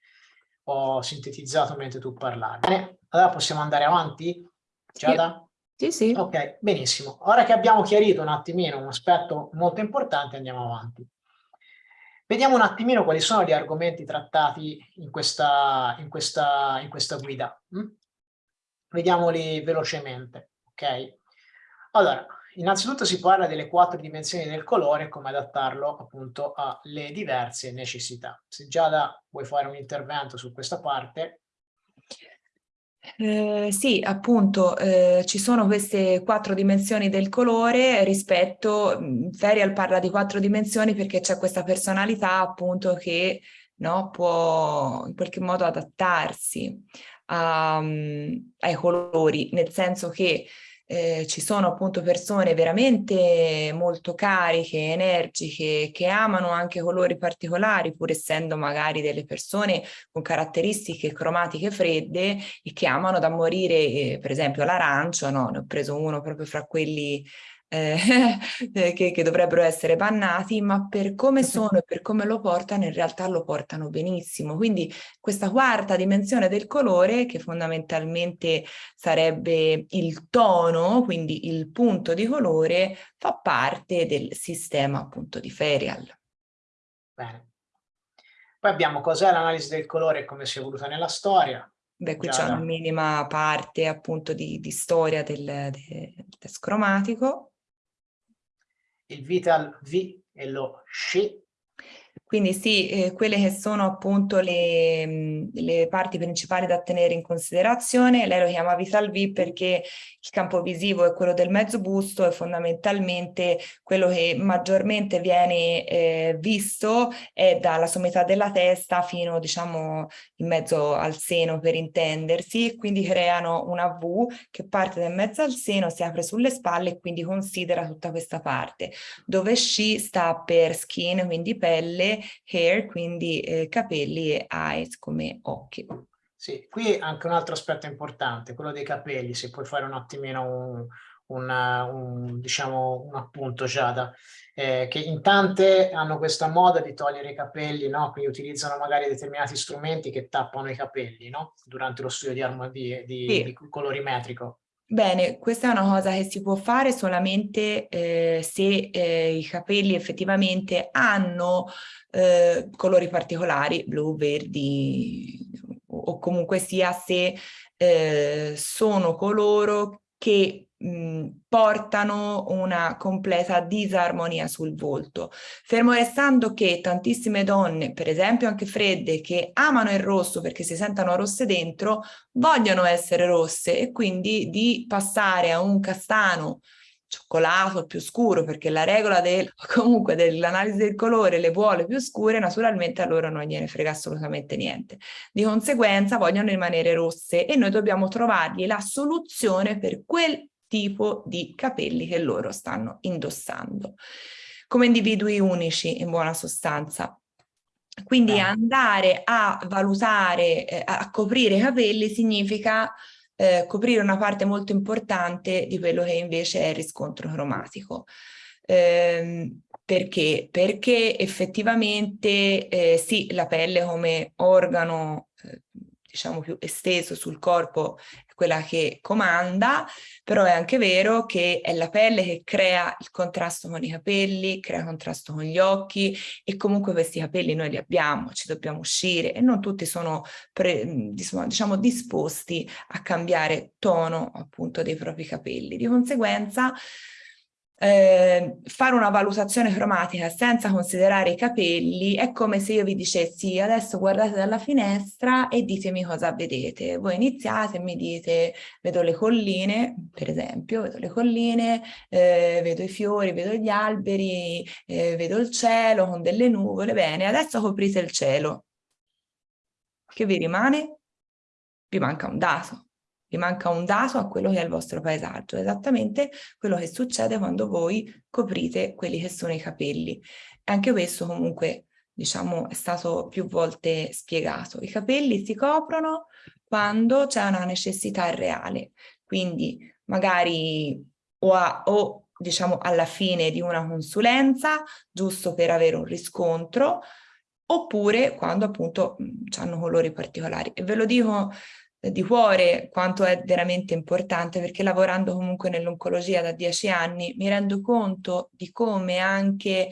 Ho sintetizzato mentre tu parlavi. Bene, allora possiamo andare avanti? Giada? Sì, sì. Ok, benissimo. Ora che abbiamo chiarito un attimino un aspetto molto importante, andiamo avanti. Vediamo un attimino quali sono gli argomenti trattati in questa, in questa, in questa guida. Mm? Vediamoli velocemente. Ok? Allora, innanzitutto si parla delle quattro dimensioni del colore e come adattarlo appunto alle diverse necessità. Se Giada vuoi fare un intervento su questa parte. Eh, sì, appunto, eh, ci sono queste quattro dimensioni del colore rispetto, Ferial parla di quattro dimensioni perché c'è questa personalità appunto che no, può in qualche modo adattarsi a, ai colori, nel senso che eh, ci sono appunto persone veramente molto cariche, energiche, che amano anche colori particolari, pur essendo magari delle persone con caratteristiche cromatiche fredde e che amano da morire, eh, per esempio l'arancio, no? ne ho preso uno proprio fra quelli eh, che, che, dovrebbero essere bannati, ma per come sono e per come lo portano, in realtà lo portano benissimo. Quindi questa quarta dimensione del colore, che fondamentalmente sarebbe il tono, quindi il punto di colore, fa parte del sistema appunto di Ferial. Bene. Poi abbiamo cos'è l'analisi del colore e come si è evoluta nella storia. Beh, qui c'è una minima parte appunto di, di storia del, del test cromatico il vital V e lo SCI quindi sì, eh, quelle che sono appunto le, le, parti principali da tenere in considerazione, lei lo chiama Vital V perché il campo visivo è quello del mezzo busto e fondamentalmente quello che maggiormente viene eh, visto è dalla sommità della testa fino diciamo in mezzo al seno per intendersi, quindi creano una V che parte da mezzo al seno, si apre sulle spalle e quindi considera tutta questa parte, dove SCI sta per skin, quindi pelle, hair, quindi eh, capelli e eyes come occhi. Sì, qui anche un altro aspetto importante, quello dei capelli, se puoi fare un attimino un, un, un, diciamo, un appunto Giada, eh, che in tante hanno questa moda di togliere i capelli, no? quindi utilizzano magari determinati strumenti che tappano i capelli no? durante lo studio di, di, di, sì. di colorimetrico. Bene, questa è una cosa che si può fare solamente eh, se eh, i capelli effettivamente hanno eh, colori particolari, blu, verdi o comunque sia se eh, sono coloro che mh, portano una completa disarmonia sul volto. Fermo restando che tantissime donne, per esempio anche fredde, che amano il rosso perché si sentono rosse dentro, vogliono essere rosse e quindi di passare a un castano cioccolato più scuro perché la regola del, comunque dell'analisi del colore le vuole più scure naturalmente a loro non gliene frega assolutamente niente. Di conseguenza vogliono rimanere rosse e noi dobbiamo trovargli la soluzione per quel tipo di capelli che loro stanno indossando. Come individui unici in buona sostanza. Quindi andare a valutare, eh, a coprire i capelli significa eh, coprire una parte molto importante di quello che invece è il riscontro cromatico. Eh, perché? Perché effettivamente eh, sì, la pelle come organo eh, diciamo più esteso sul corpo quella che comanda, però è anche vero che è la pelle che crea il contrasto con i capelli, crea contrasto con gli occhi e comunque questi capelli noi li abbiamo, ci dobbiamo uscire e non tutti sono diciamo disposti a cambiare tono appunto dei propri capelli. Di conseguenza eh, fare una valutazione cromatica senza considerare i capelli è come se io vi dicessi adesso guardate dalla finestra e ditemi cosa vedete. Voi iniziate e mi dite vedo le colline, per esempio, vedo le colline, eh, vedo i fiori, vedo gli alberi, eh, vedo il cielo con delle nuvole. Bene, adesso coprite il cielo. Che vi rimane? Vi manca un dato manca un dato a quello che è il vostro paesaggio, esattamente quello che succede quando voi coprite quelli che sono i capelli. E anche questo comunque diciamo è stato più volte spiegato. I capelli si coprono quando c'è una necessità reale, quindi magari o, a, o diciamo alla fine di una consulenza, giusto per avere un riscontro, oppure quando appunto hanno colori particolari. E ve lo dico di cuore quanto è veramente importante perché lavorando comunque nell'oncologia da dieci anni mi rendo conto di come anche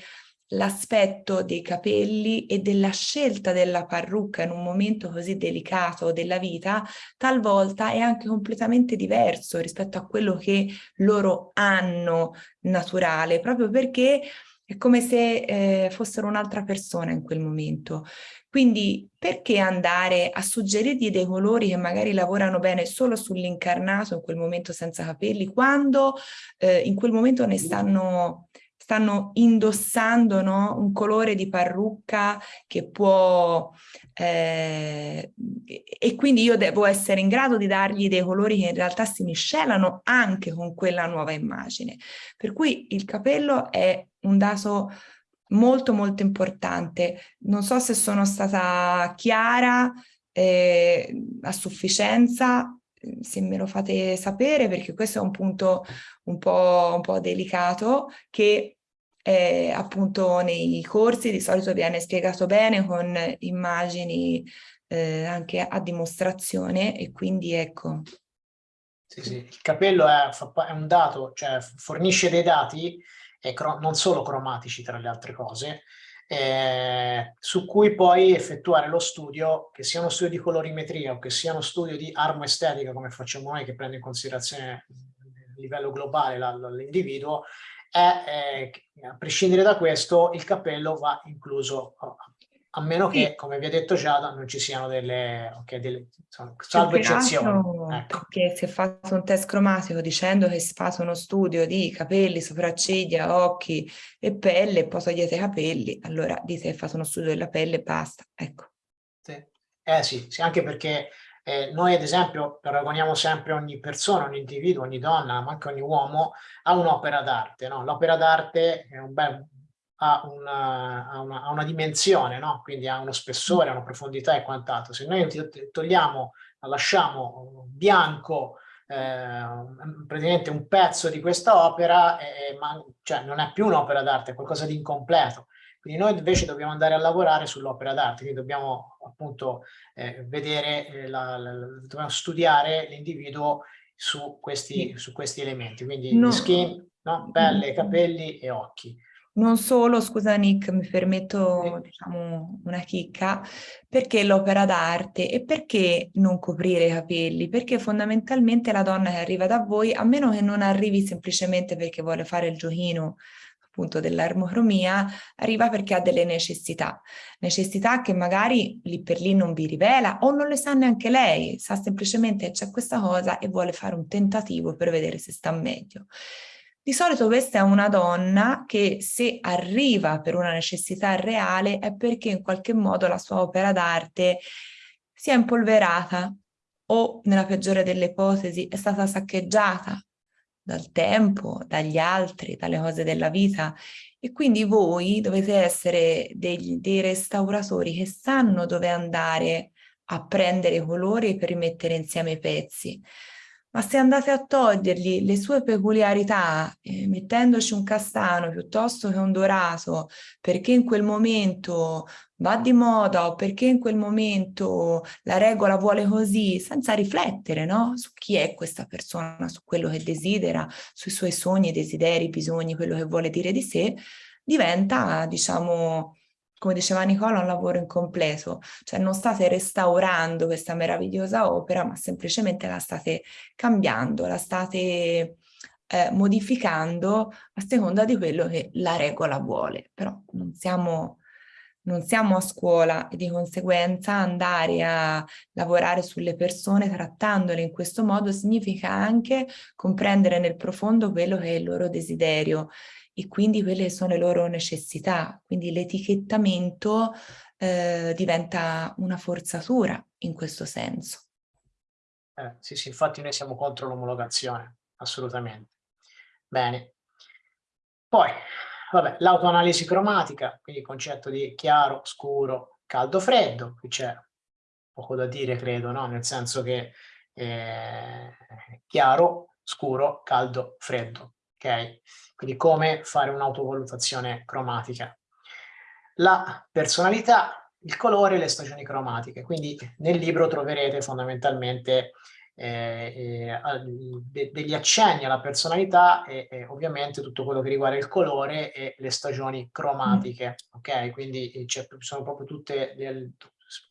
l'aspetto dei capelli e della scelta della parrucca in un momento così delicato della vita talvolta è anche completamente diverso rispetto a quello che loro hanno naturale proprio perché è come se eh, fossero un'altra persona in quel momento. Quindi perché andare a suggerirgli dei colori che magari lavorano bene solo sull'incarnato in quel momento senza capelli, quando eh, in quel momento ne stanno stanno indossando no? un colore di parrucca che può eh, e quindi io devo essere in grado di dargli dei colori che in realtà si miscelano anche con quella nuova immagine. Per cui il capello è un dato molto molto importante. Non so se sono stata chiara eh, a sufficienza, se me lo fate sapere perché questo è un punto un po', un po delicato che eh, appunto nei corsi di solito viene spiegato bene con immagini eh, anche a dimostrazione e quindi ecco. Sì, sì. Il capello è, è un dato, cioè fornisce dei dati non solo cromatici tra le altre cose, eh, su cui poi effettuare lo studio, che sia uno studio di colorimetria o che sia uno studio di armoestetica, come facciamo noi, che prende in considerazione a livello globale l'individuo, è, eh, a prescindere da questo, il cappello va incluso meno che, sì. come vi ha detto Giada, non ci siano delle, okay, delle insomma, salvo eccezioni. Ecco. Che si è fatto un test cromatico dicendo che si fa uno studio di capelli, sopracciglia, occhi e pelle, e poi togliete i capelli, allora dite che fate uno studio della pelle e basta, ecco. Sì. Eh sì, sì anche perché eh, noi ad esempio paragoniamo sempre ogni persona, ogni individuo, ogni donna, ma anche ogni uomo a un'opera d'arte. No? L'opera d'arte è un bel ha una, ha una, ha una dimensione, no? quindi ha uno spessore, ha una profondità e quant'altro. Se noi togliamo, lasciamo bianco eh, praticamente un pezzo di questa opera, eh, ma, cioè, non è più un'opera d'arte, è qualcosa di incompleto. Quindi noi invece dobbiamo andare a lavorare sull'opera d'arte, quindi dobbiamo appunto eh, vedere, eh, la, la, dobbiamo studiare l'individuo su questi, su questi elementi, quindi no. skin, no? pelle, capelli e occhi. Non solo, scusa Nick, mi permetto diciamo, una chicca, perché l'opera d'arte e perché non coprire i capelli? Perché fondamentalmente la donna che arriva da voi, a meno che non arrivi semplicemente perché vuole fare il giochino appunto dell'armocromia, arriva perché ha delle necessità, necessità che magari lì per lì non vi rivela o non le sa neanche lei, sa semplicemente che c'è questa cosa e vuole fare un tentativo per vedere se sta meglio. Di solito questa è una donna che se arriva per una necessità reale è perché in qualche modo la sua opera d'arte si è impolverata o nella peggiore delle ipotesi è stata saccheggiata dal tempo, dagli altri, dalle cose della vita. E quindi voi dovete essere dei, dei restauratori che sanno dove andare a prendere i colori per rimettere insieme i pezzi ma se andate a togliergli le sue peculiarità, eh, mettendoci un castano piuttosto che un dorato, perché in quel momento va di moda o perché in quel momento la regola vuole così, senza riflettere no? su chi è questa persona, su quello che desidera, sui suoi sogni, desideri, bisogni, quello che vuole dire di sé, diventa, diciamo, come diceva Nicola, un lavoro incompleto, cioè non state restaurando questa meravigliosa opera, ma semplicemente la state cambiando, la state eh, modificando a seconda di quello che la regola vuole, però non siamo, non siamo a scuola e di conseguenza andare a lavorare sulle persone trattandole in questo modo significa anche comprendere nel profondo quello che è il loro desiderio e quindi quelle sono le loro necessità. Quindi l'etichettamento eh, diventa una forzatura in questo senso. Eh, sì, sì, infatti noi siamo contro l'omologazione, assolutamente. Bene. Poi, l'autoanalisi cromatica, quindi il concetto di chiaro, scuro, caldo, freddo. Qui c'è poco da dire, credo, no? Nel senso che eh, chiaro, scuro, caldo, freddo ok? Quindi come fare un'autovalutazione cromatica. La personalità, il colore e le stagioni cromatiche. Quindi nel libro troverete fondamentalmente eh, eh, degli accenni alla personalità e, e, ovviamente tutto quello che riguarda il colore e le stagioni cromatiche, ok? Quindi eh, sono proprio tutte del,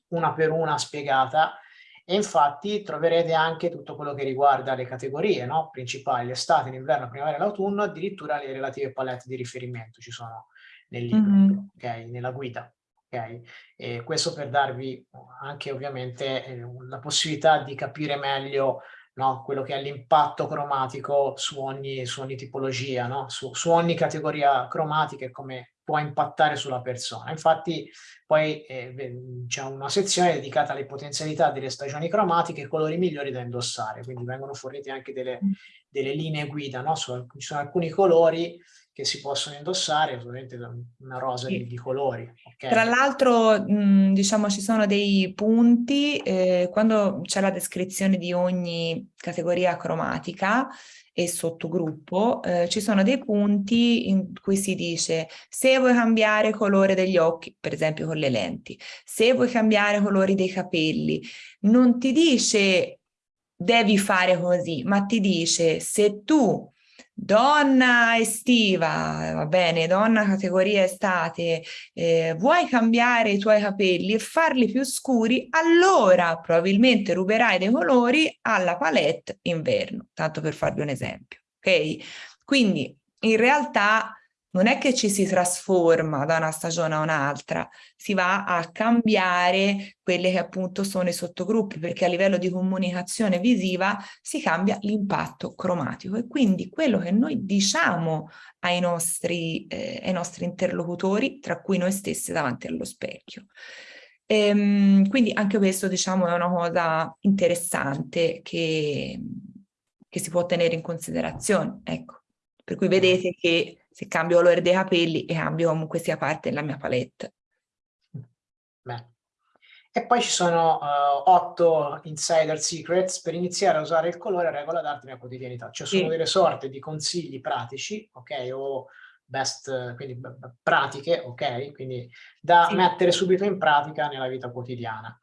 una per una spiegata e infatti troverete anche tutto quello che riguarda le categorie no? principali, l'estate, l'inverno, primavera e l'autunno, addirittura le relative palette di riferimento. Ci sono nel libro, mm -hmm. okay? nella guida. Okay? E questo per darvi anche ovviamente eh, la possibilità di capire meglio no? quello che è l'impatto cromatico su ogni, su ogni tipologia, no? su, su, ogni categoria cromatica e come può impattare sulla persona. Infatti poi eh, c'è una sezione dedicata alle potenzialità delle stagioni cromatiche e colori migliori da indossare, quindi vengono fornite anche delle, mm. delle linee guida, no? Su, ci sono alcuni colori che si possono indossare, ovviamente una rosa sì. di, di, colori. Okay. Tra l'altro, diciamo, ci sono dei punti, eh, quando c'è la descrizione di ogni categoria cromatica e sottogruppo, eh, ci sono dei punti in cui si dice se vuoi cambiare colore degli occhi, per esempio con le lenti, se vuoi cambiare colori dei capelli, non ti dice devi fare così, ma ti dice se tu Donna estiva, va bene, donna categoria estate, eh, vuoi cambiare i tuoi capelli e farli più scuri, allora probabilmente ruberai dei colori alla palette inverno, tanto per farvi un esempio, ok? Quindi in realtà non è che ci si trasforma da una stagione a un'altra, si va a cambiare quelli che appunto sono i sottogruppi, perché a livello di comunicazione visiva si cambia l'impatto cromatico e quindi quello che noi diciamo ai nostri, eh, ai nostri interlocutori, tra cui noi stessi davanti allo specchio. Ehm, quindi anche questo diciamo è una cosa interessante che, che si può tenere in considerazione, ecco. Per cui vedete che se cambio colore dei capelli e cambio comunque sia parte della mia palette. Beh. E poi ci sono uh, otto insider secrets per iniziare a usare il colore a regola d'arte nella quotidianità. Cioè sono sì. delle sorte di consigli pratici, ok? O best, quindi pratiche, ok? Quindi da sì. mettere subito in pratica nella vita quotidiana.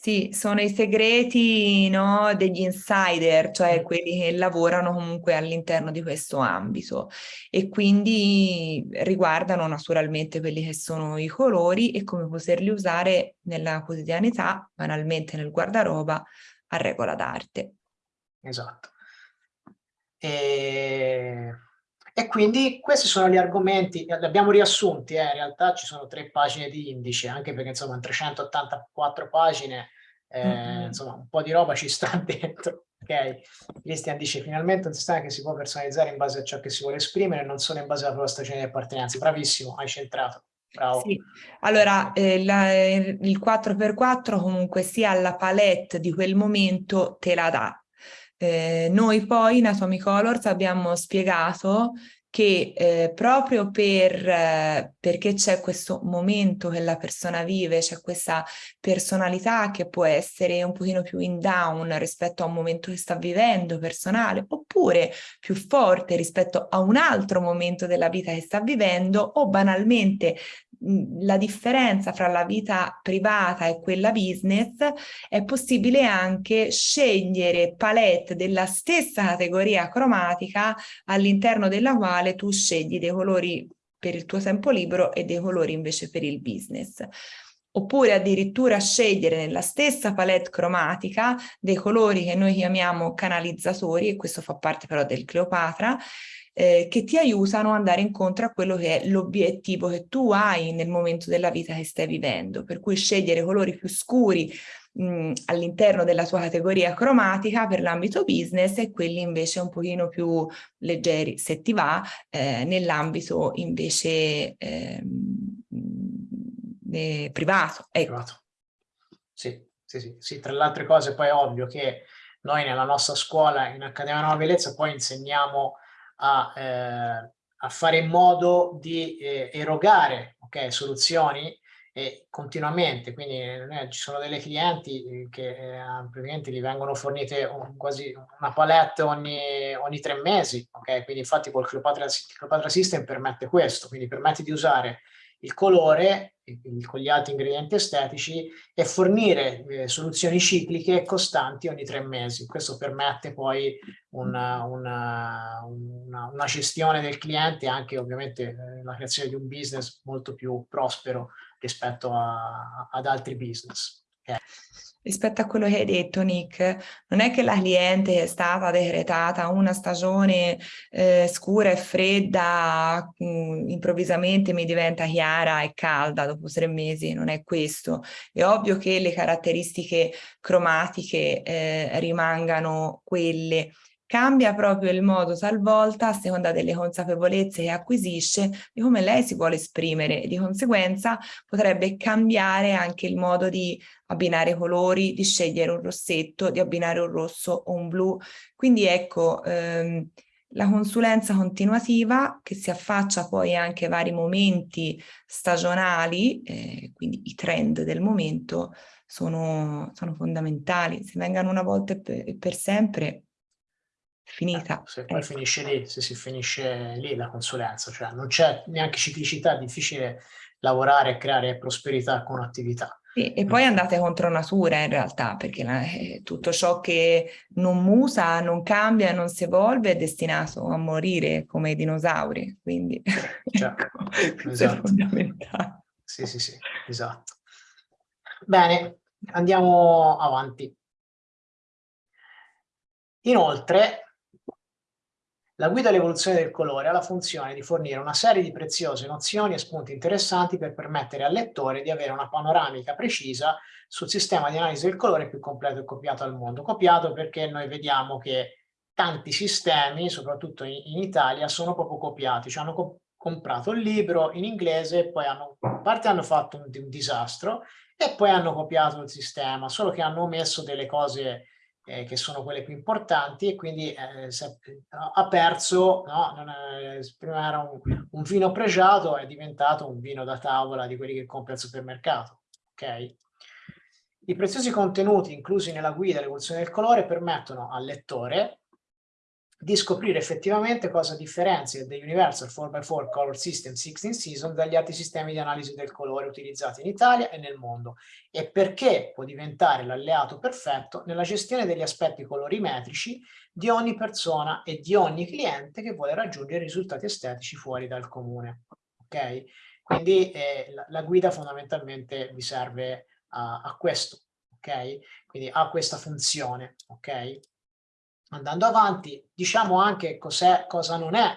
Sì, sono i segreti no, degli insider, cioè quelli che lavorano comunque all'interno di questo ambito e quindi riguardano naturalmente quelli che sono i colori e come poterli usare nella quotidianità, banalmente nel guardaroba, a regola d'arte. Esatto. E... e... quindi questi sono gli argomenti, li abbiamo riassunti, eh, in realtà ci sono tre pagine di indice, anche perché insomma in 384 pagine eh, mm -hmm. insomma un po' di roba ci sta dentro. Ok, Christian dice finalmente un sistema che si può personalizzare in base a ciò che si vuole esprimere, non solo in base alla propria stagione di appartenenza. Bravissimo, hai centrato. Bravo. Sì. Allora, eh, la, il 4x4 comunque sia la palette di quel momento te la dà. Eh, noi poi in Atomic Colors abbiamo spiegato che eh, proprio per, eh, perché c'è questo momento che la persona vive, c'è questa personalità che può essere un pochino più in down rispetto a un momento che sta vivendo personale, oppure più forte rispetto a un altro momento della vita che sta vivendo, o banalmente la differenza fra la vita privata e quella business è possibile anche scegliere palette della stessa categoria cromatica all'interno della quale tu scegli dei colori per il tuo tempo libero e dei colori invece per il business. Oppure addirittura scegliere nella stessa palette cromatica dei colori che noi chiamiamo canalizzatori, e questo fa parte però del Cleopatra, eh, che ti aiutano ad andare incontro a quello che è l'obiettivo che tu hai nel momento della vita che stai vivendo, per cui scegliere colori più scuri all'interno della tua categoria cromatica per l'ambito business e quelli invece un pochino più leggeri, se ti va, eh, nell'ambito invece eh, eh, privato. Ecco. privato. Sì, sì, sì, sì. Tra le altre cose poi è ovvio che noi nella nostra scuola in Accademia Nuova Bellezza poi insegniamo a, eh, a fare in modo di eh, erogare okay, soluzioni e continuamente, quindi eh, ci sono delle clienti eh, che eh, praticamente gli vengono fornite un, quasi una palette ogni, ogni, tre mesi, ok? Quindi infatti col Cleopatra, System permette questo, quindi permette di usare il colore con gli altri ingredienti estetici e fornire eh, soluzioni cicliche costanti ogni tre mesi. Questo permette poi una, una, una, una gestione del cliente e anche ovviamente eh, la creazione di un business molto più prospero rispetto a, ad altri business. Okay. rispetto a quello che hai detto Nick, non è che la cliente è stata decretata una stagione eh, scura e fredda, mh, mm, improvvisamente mi diventa chiara e calda dopo tre mesi, non è questo. È ovvio che le caratteristiche cromatiche eh, rimangano quelle, cambia proprio il modo talvolta a seconda delle consapevolezze che acquisisce di come lei si vuole esprimere e di conseguenza potrebbe cambiare anche il modo di abbinare colori, di scegliere un rossetto, di abbinare un rosso o un blu. Quindi ecco, ehm, la consulenza continuativa che si affaccia poi anche a vari momenti stagionali, eh, quindi i trend del momento, sono, sono fondamentali. Se vengano una volta e per, per sempre finita. Eh, se poi ecco. finisce lì, se si finisce lì la consulenza, cioè non c'è neanche ciclicità, è difficile lavorare e creare prosperità con attività. Sì, e poi andate contro natura in realtà, perché la, eh, tutto ciò che non musa, non cambia, non si evolve è destinato a morire come i dinosauri, quindi cioè, ecco, esatto. è fondamentale. Sì, sì, sì, esatto. Bene, andiamo avanti. Inoltre, la guida all'evoluzione del colore ha la funzione di fornire una serie di preziose nozioni e spunti interessanti per permettere al lettore di avere una panoramica precisa sul sistema di analisi del colore più completo e copiato al mondo. Copiato perché noi vediamo che tanti sistemi, soprattutto in, in Italia, sono proprio copiati, cioè hanno co comprato il libro in inglese, poi hanno, a parte hanno fatto un, un disastro e poi hanno copiato il sistema, solo che hanno omesso delle cose eh, che sono quelle più importanti e quindi eh, ha perso, no? è, prima era un, un, vino pregiato, è diventato un vino da tavola di quelli che compri al supermercato. Okay? I preziosi contenuti inclusi nella guida all'evoluzione del colore permettono al lettore di scoprire effettivamente cosa differenzia The Universal 4x4 Color System 16 Season dagli altri sistemi di analisi del colore utilizzati in Italia e nel mondo e perché può diventare l'alleato perfetto nella gestione degli aspetti colorimetrici di ogni persona e di ogni cliente che vuole raggiungere risultati estetici fuori dal comune. Ok? Quindi eh, la, la, guida fondamentalmente vi serve a, a questo, ok? Quindi ha questa funzione, ok? Andando avanti, diciamo anche cos'è, cosa non è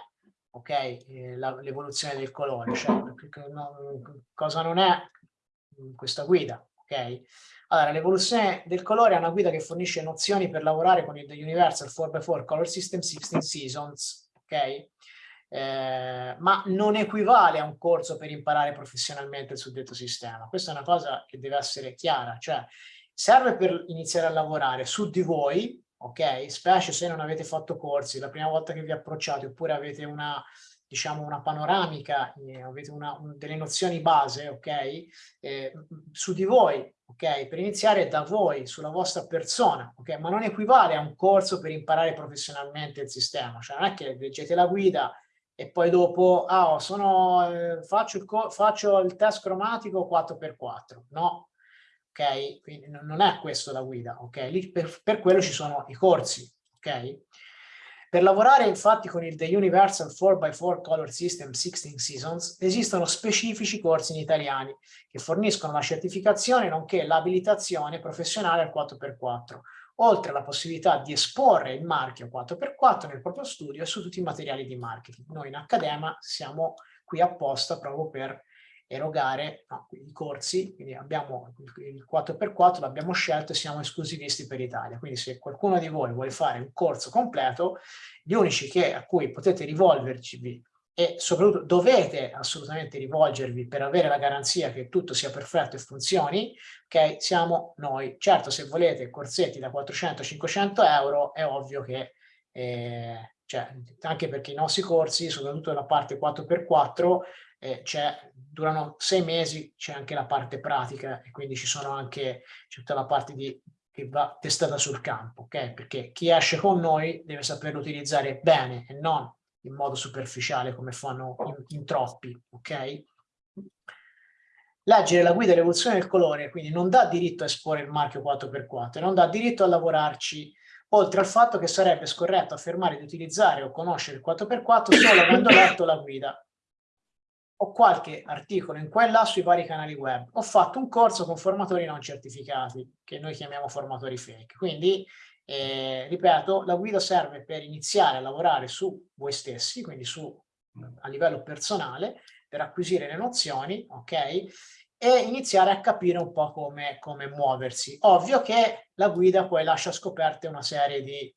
ok, eh, l'evoluzione del colore, cioè cosa non è questa guida, ok? Allora, l'evoluzione del colore è una guida che fornisce nozioni per lavorare con il The Universal 4x4 Color System 16 Seasons, ok? Eh, ma non equivale a un corso per imparare professionalmente il suddetto sistema. Questa è una cosa che deve essere chiara, cioè serve per iniziare a lavorare su di voi, ok? Specie se non avete fatto corsi, la prima volta che vi approcciate oppure avete una, diciamo, una panoramica, eh, avete una, un, delle nozioni base, ok? Eh, su di voi, ok? Per iniziare da voi, sulla vostra persona, ok? Ma non equivale a un corso per imparare professionalmente il sistema, cioè non è che leggete la guida e poi dopo, ah, sono, eh, faccio, il faccio il test cromatico 4x4, no? Ok? Quindi non è questo la guida, ok? Lì per, per quello ci sono i corsi, ok? Per lavorare infatti con il The Universal 4x4 Color System 16 Seasons esistono specifici corsi in italiani che forniscono la certificazione nonché l'abilitazione professionale al 4x4, oltre alla possibilità di esporre il marchio 4x4 nel proprio studio e su tutti i materiali di marketing. Noi in Accadema siamo qui apposta proprio per erogare no, i corsi, quindi abbiamo il 4x4, l'abbiamo scelto e siamo esclusivisti per l'Italia. Quindi se qualcuno di voi vuole fare un corso completo, gli unici che, a cui potete rivolverci e soprattutto dovete assolutamente rivolgervi per avere la garanzia che tutto sia perfetto e funzioni, ok, siamo noi. Certo, se volete corsetti da 400-500 euro, è ovvio che eh, cioè, anche perché i nostri corsi, soprattutto la parte 4x4, eh, durano sei mesi, c'è anche la parte pratica e quindi ci sono anche tutta la parte di, che va testata sul campo, ok? Perché chi esce con noi deve saperlo utilizzare bene e non in modo superficiale come fanno in, in troppi, ok? Leggere la guida all'evoluzione del colore quindi non dà diritto a esporre il marchio 4x4, non dà diritto a lavorarci oltre al fatto che sarebbe scorretto affermare di utilizzare o conoscere il 4x4 solo avendo letto la guida. Ho qualche articolo in qua là sui vari canali web. Ho fatto un corso con formatori non certificati, che noi chiamiamo formatori fake. Quindi, eh, ripeto, la guida serve per iniziare a lavorare su voi stessi, quindi su, a livello personale, per acquisire le nozioni, ok? E iniziare a capire un po' come, come muoversi. Ovvio che la guida poi lascia scoperte una serie di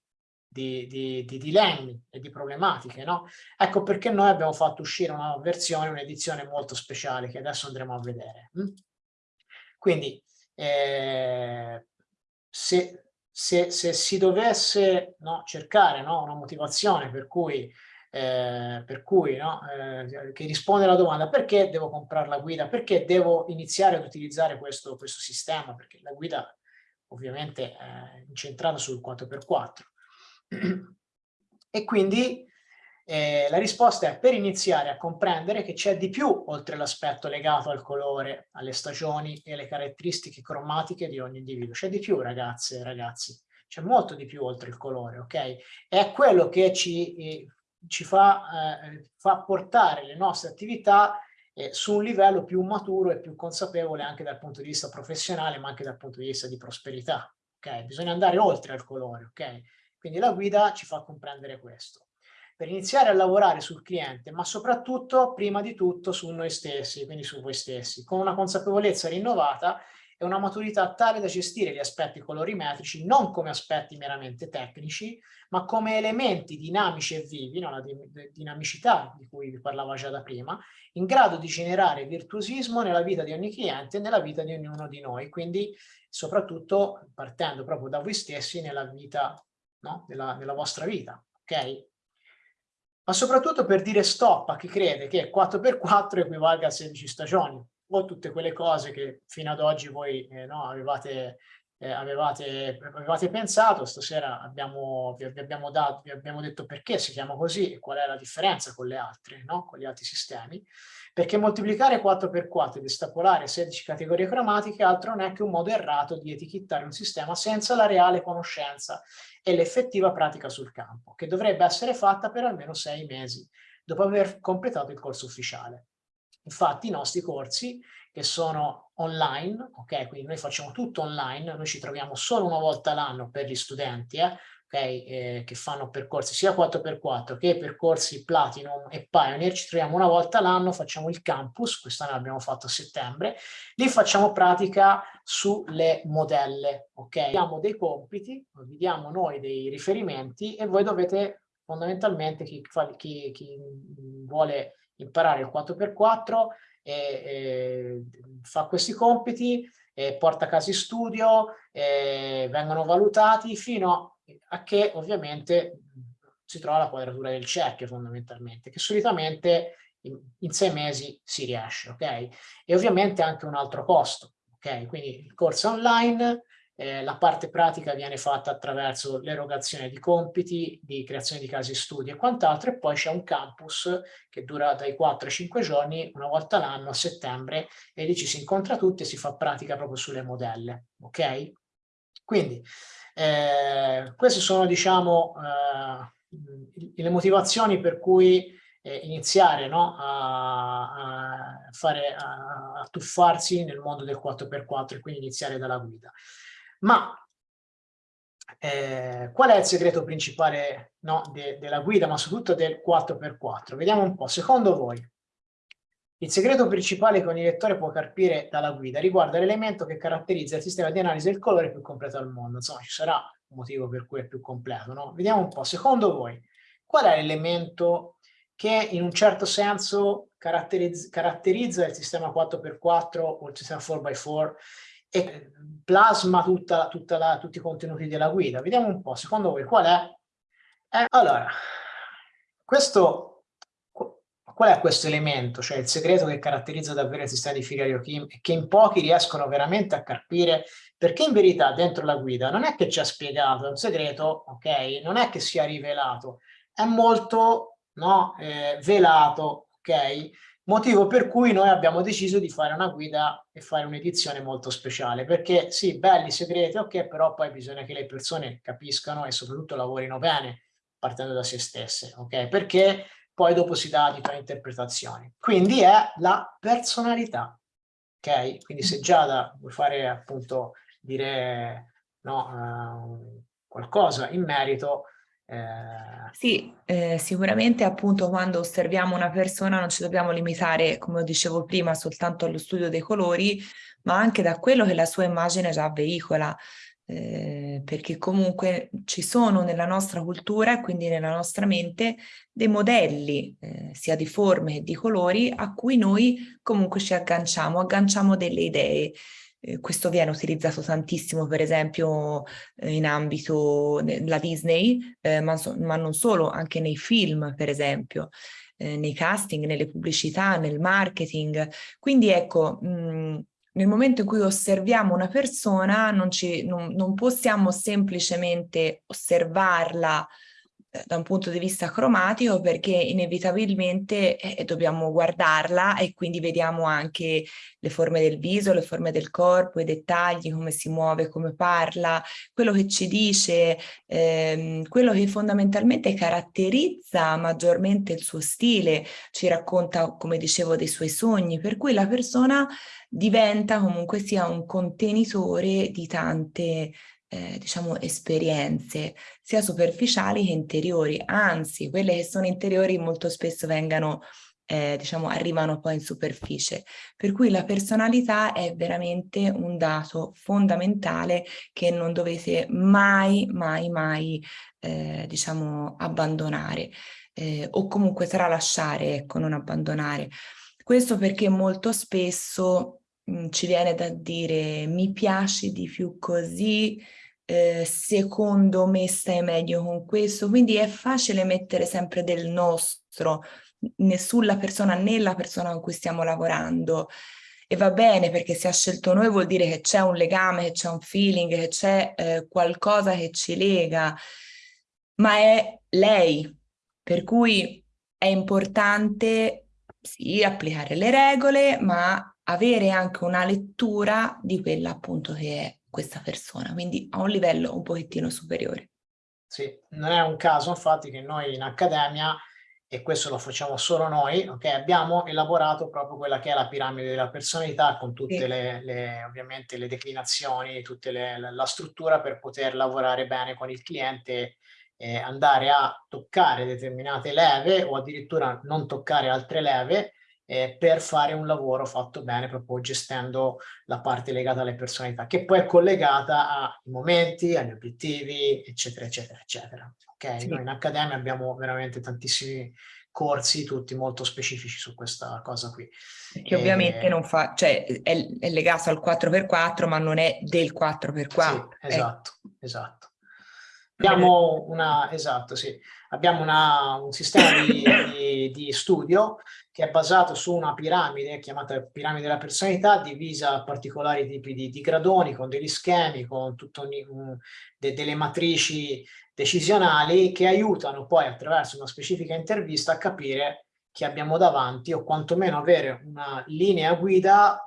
di, di, di, dilemmi e di problematiche, no? Ecco perché noi abbiamo fatto uscire una versione, un'edizione molto speciale che adesso andremo a vedere. Hm? Quindi, eh, se, se, se, si dovesse no, cercare no, una motivazione per cui, eh, per cui no, eh, che risponde alla domanda perché devo comprare la guida, perché devo iniziare ad utilizzare questo, questo sistema, perché la guida ovviamente è incentrata sul 4x4 e quindi eh, la risposta è per iniziare a comprendere che c'è di più oltre l'aspetto legato al colore, alle stagioni e alle caratteristiche cromatiche di ogni individuo. C'è di più ragazze e ragazzi, c'è molto di più oltre il colore, ok? È quello che ci, eh, ci fa, eh, fa, portare le nostre attività eh, su un livello più maturo e più consapevole anche dal punto di vista professionale ma anche dal punto di vista di prosperità, ok? Bisogna andare oltre al colore, ok? Quindi la guida ci fa comprendere questo. Per iniziare a lavorare sul cliente, ma soprattutto, prima di tutto, su noi stessi, quindi su voi stessi, con una consapevolezza rinnovata e una maturità tale da gestire gli aspetti colorimetrici non come aspetti meramente tecnici, ma come elementi dinamici e vivi, no? la dinamicità di cui vi parlavo già da prima, in grado di generare virtuosismo nella vita di ogni cliente e nella vita di ognuno di noi, quindi soprattutto partendo proprio da voi stessi nella vita no? della, della vostra vita, ok? Ma soprattutto per dire stop a chi crede che 4x4 equivalga a 16 stagioni, o tutte quelle cose che fino ad oggi voi eh, no, avevate, eh, avevate, avevate, pensato, stasera abbiamo, vi, abbiamo dato, vi abbiamo detto perché si chiama così e qual è la differenza con le altre, no? con gli altri sistemi, perché moltiplicare 4x4 ed estrapolare 16 categorie cromatiche altro non è che un modo errato di etichettare un sistema senza la reale conoscenza e l'effettiva pratica sul campo, che dovrebbe essere fatta per almeno sei mesi, dopo aver completato il corso ufficiale. Infatti i nostri corsi, che sono online, ok, quindi noi facciamo tutto online, noi ci troviamo solo una volta l'anno per gli studenti, eh, okay, eh, che fanno percorsi sia 4x4 che percorsi Platinum e Pioneer, ci troviamo una volta l'anno, facciamo il campus, quest'anno l'abbiamo fatto a settembre, lì facciamo pratica sulle modelle, ok? Abbiamo dei compiti, vi diamo noi dei riferimenti e voi dovete fondamentalmente chi, chi, chi vuole imparare il 4x4 e, fa questi compiti, porta in studio, vengono valutati fino a che ovviamente si trova la quadratura del cerchio fondamentalmente, che solitamente in, in sei mesi si riesce, ok? E ovviamente anche un altro costo, ok? Quindi il corso online, eh, la parte pratica viene fatta attraverso l'erogazione di compiti, di creazione di casi studi e quant'altro, e poi c'è un campus che dura dai 4 ai 5 giorni, una volta l'anno, a settembre, e lì ci si incontra tutti e si fa pratica proprio sulle modelle, ok? Quindi eh, queste sono, diciamo, eh, le motivazioni per cui eh, iniziare no, a, a, fare, a, a, tuffarsi nel mondo del 4x4 e quindi iniziare dalla guida. Ma eh, qual è il segreto principale no, de, della guida, ma soprattutto del 4x4? Vediamo un po', secondo voi, il segreto principale che ogni lettore può carpire dalla guida riguarda l'elemento che caratterizza il sistema di analisi del colore più completo al mondo. Insomma, ci sarà un motivo per cui è più completo, no? Vediamo un po', secondo voi, qual è l'elemento che in un certo senso caratterizza, caratterizza il sistema 4x4 o il sistema 4x4 e plasma tutta, tutta la, tutti i contenuti della guida? Vediamo un po', secondo voi qual è? Eh, allora, questo Qual è questo elemento, cioè il segreto che caratterizza davvero il sistema di Joachim e che in pochi riescono veramente a capire? Perché in verità dentro la guida non è che ci ha spiegato, un segreto, ok? Non è che sia rivelato, è molto no, eh, velato, ok? Motivo per cui noi abbiamo deciso di fare una guida e fare un'edizione molto speciale, perché sì, belli segreti, ok, però poi bisogna che le persone capiscano e soprattutto lavorino bene partendo da se stesse, ok? Perché poi dopo si dà differenti interpretazioni. Quindi è la personalità, ok? Quindi se Giada vuoi fare appunto, dire no, uh, qualcosa in merito, eh... Sì, eh, sicuramente appunto quando osserviamo una persona non ci dobbiamo limitare, come dicevo prima, soltanto allo studio dei colori, ma anche da quello che la sua immagine già veicola, eh, perché comunque ci sono nella nostra cultura e quindi nella nostra mente dei modelli, eh, sia di forme che di colori, a cui noi comunque ci agganciamo, agganciamo delle idee. Eh, questo viene utilizzato tantissimo, per esempio, eh, in ambito della Disney, eh, ma, so, ma, non solo, anche nei film, per esempio, eh, nei casting, nelle pubblicità, nel marketing. Quindi ecco, mh, nel momento in cui osserviamo una persona non, ci, non, non possiamo semplicemente osservarla da un punto di vista cromatico perché inevitabilmente eh, dobbiamo guardarla e quindi vediamo anche le forme del viso, le forme del corpo, i dettagli, come si muove, come parla, quello che ci dice, ehm, quello che fondamentalmente caratterizza maggiormente il suo stile, ci racconta, come dicevo, dei suoi sogni, per cui la persona diventa comunque sia un contenitore di tante eh, diciamo, esperienze sia superficiali che interiori, anzi quelle che sono interiori molto spesso vengano, eh, diciamo, arrivano poi in superficie. Per cui la personalità è veramente un dato fondamentale che non dovete mai, mai, mai, eh, diciamo, abbandonare eh, o comunque tralasciare, ecco, non abbandonare. Questo perché molto spesso mh, ci viene da dire mi piaci di più così, eh, secondo me stai meglio con questo, quindi è facile mettere sempre del nostro sulla persona, nella persona con cui stiamo lavorando. E va bene perché se ha scelto noi vuol dire che c'è un legame, che c'è un feeling, che c'è eh, qualcosa che ci lega, ma è lei, per cui è importante sì applicare le regole, ma avere anche una lettura di quella appunto che è questa persona, quindi a un livello un pochettino superiore. Sì, non è un caso infatti che noi in accademia, e questo lo facciamo solo noi, ok, abbiamo elaborato proprio quella che è la piramide della personalità con tutte sì. le, le, ovviamente le declinazioni, tutta la struttura per poter lavorare bene con il cliente eh, andare a toccare determinate leve o addirittura non toccare altre leve eh, per fare un lavoro fatto bene proprio gestendo la parte legata alle personalità che poi è collegata ai momenti, agli obiettivi eccetera eccetera eccetera. Ok? Sì. noi in accademia abbiamo veramente tantissimi corsi tutti molto specifici su questa cosa qui. Che ovviamente non fa cioè è, è, legato al 4x4 ma non è del 4x4 sì, esatto eh. esatto abbiamo una esatto sì abbiamo una, un sistema di, di, di, studio che è basato su una piramide chiamata piramide della personalità divisa a particolari tipi di, di gradoni con degli schemi, con tutto un, de, delle matrici decisionali che aiutano poi attraverso una specifica intervista a capire chi abbiamo davanti o quantomeno avere una linea guida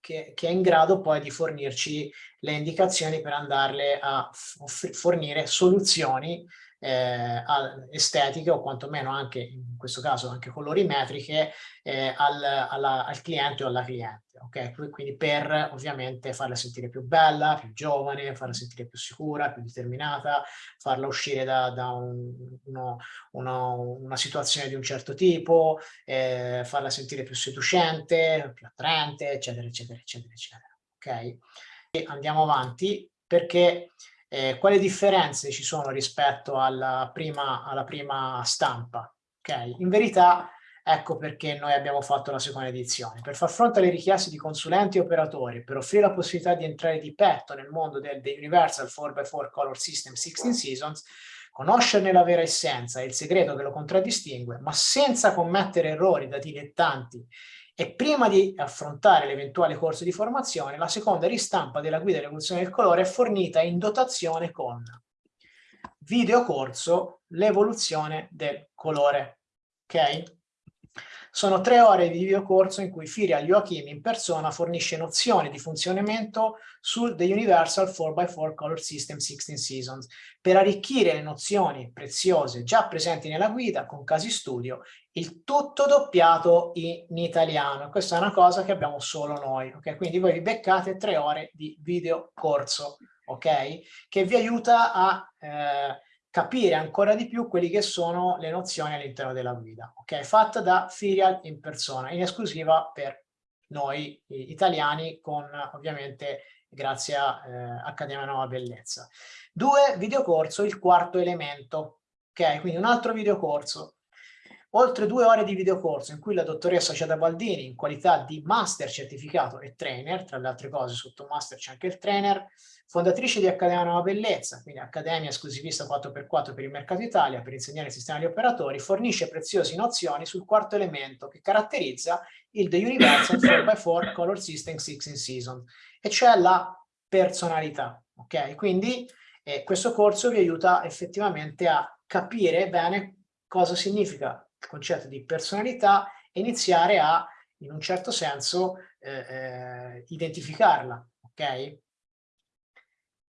che, che, è in grado poi di fornirci le indicazioni per andarle a fornire soluzioni eh, estetiche o quantomeno anche in questo caso anche colorimetriche eh, al, alla, al cliente o alla cliente ok? Quindi per ovviamente farla sentire più bella più giovane farla sentire più sicura più determinata farla uscire da, da un, uno, uno, una situazione di un certo tipo eh, farla sentire più seducente più attraente eccetera eccetera eccetera eccetera ok? E andiamo avanti perché eh, quali differenze ci sono rispetto alla prima, alla prima stampa? Okay? In verità, ecco perché noi abbiamo fatto la seconda edizione. Per far fronte alle richieste di consulenti e operatori, per offrire la possibilità di entrare di petto nel mondo del, del Universal 4x4 Color System 16 Seasons, conoscerne la vera essenza e il segreto che lo contraddistingue, ma senza commettere errori da dilettanti e prima di affrontare l'eventuale corso di formazione, la seconda ristampa della guida dell'evoluzione del colore è fornita in dotazione con videocorso l'evoluzione del colore. Ok? Sono tre ore di videocorso in cui Firia Joachim in persona fornisce nozioni di funzionamento sul The Universal 4x4 Color System 16 Seasons per arricchire le nozioni preziose già presenti nella guida con casi studio, il tutto doppiato in italiano. Questa è una cosa che abbiamo solo noi, ok? Quindi voi vi beccate tre ore di videocorso, ok? Che vi aiuta a... Eh, capire ancora di più quelli che sono le nozioni all'interno della guida, ok? Fatta da Firial in persona, in esclusiva per noi italiani, con ovviamente grazie a eh, Accademia Nuova Bellezza. Due, videocorso, il quarto elemento, ok? Quindi un altro videocorso. Oltre due ore di videocorso in cui la dottoressa Ciada Baldini, in qualità di master certificato e trainer, tra le altre cose sotto master c'è anche il trainer, fondatrice di Accademia Nuova Bellezza, quindi Accademia esclusivista 4x4 per il mercato Italia, per insegnare il sistema di operatori, fornisce preziose nozioni sul quarto elemento che caratterizza il The Universal 4x4 Color System 16 Season, e cioè la personalità. Ok? Quindi eh, questo corso vi aiuta effettivamente a capire bene cosa significa concetto di personalità e iniziare a, in un certo senso, eh, eh, identificarla. Ok?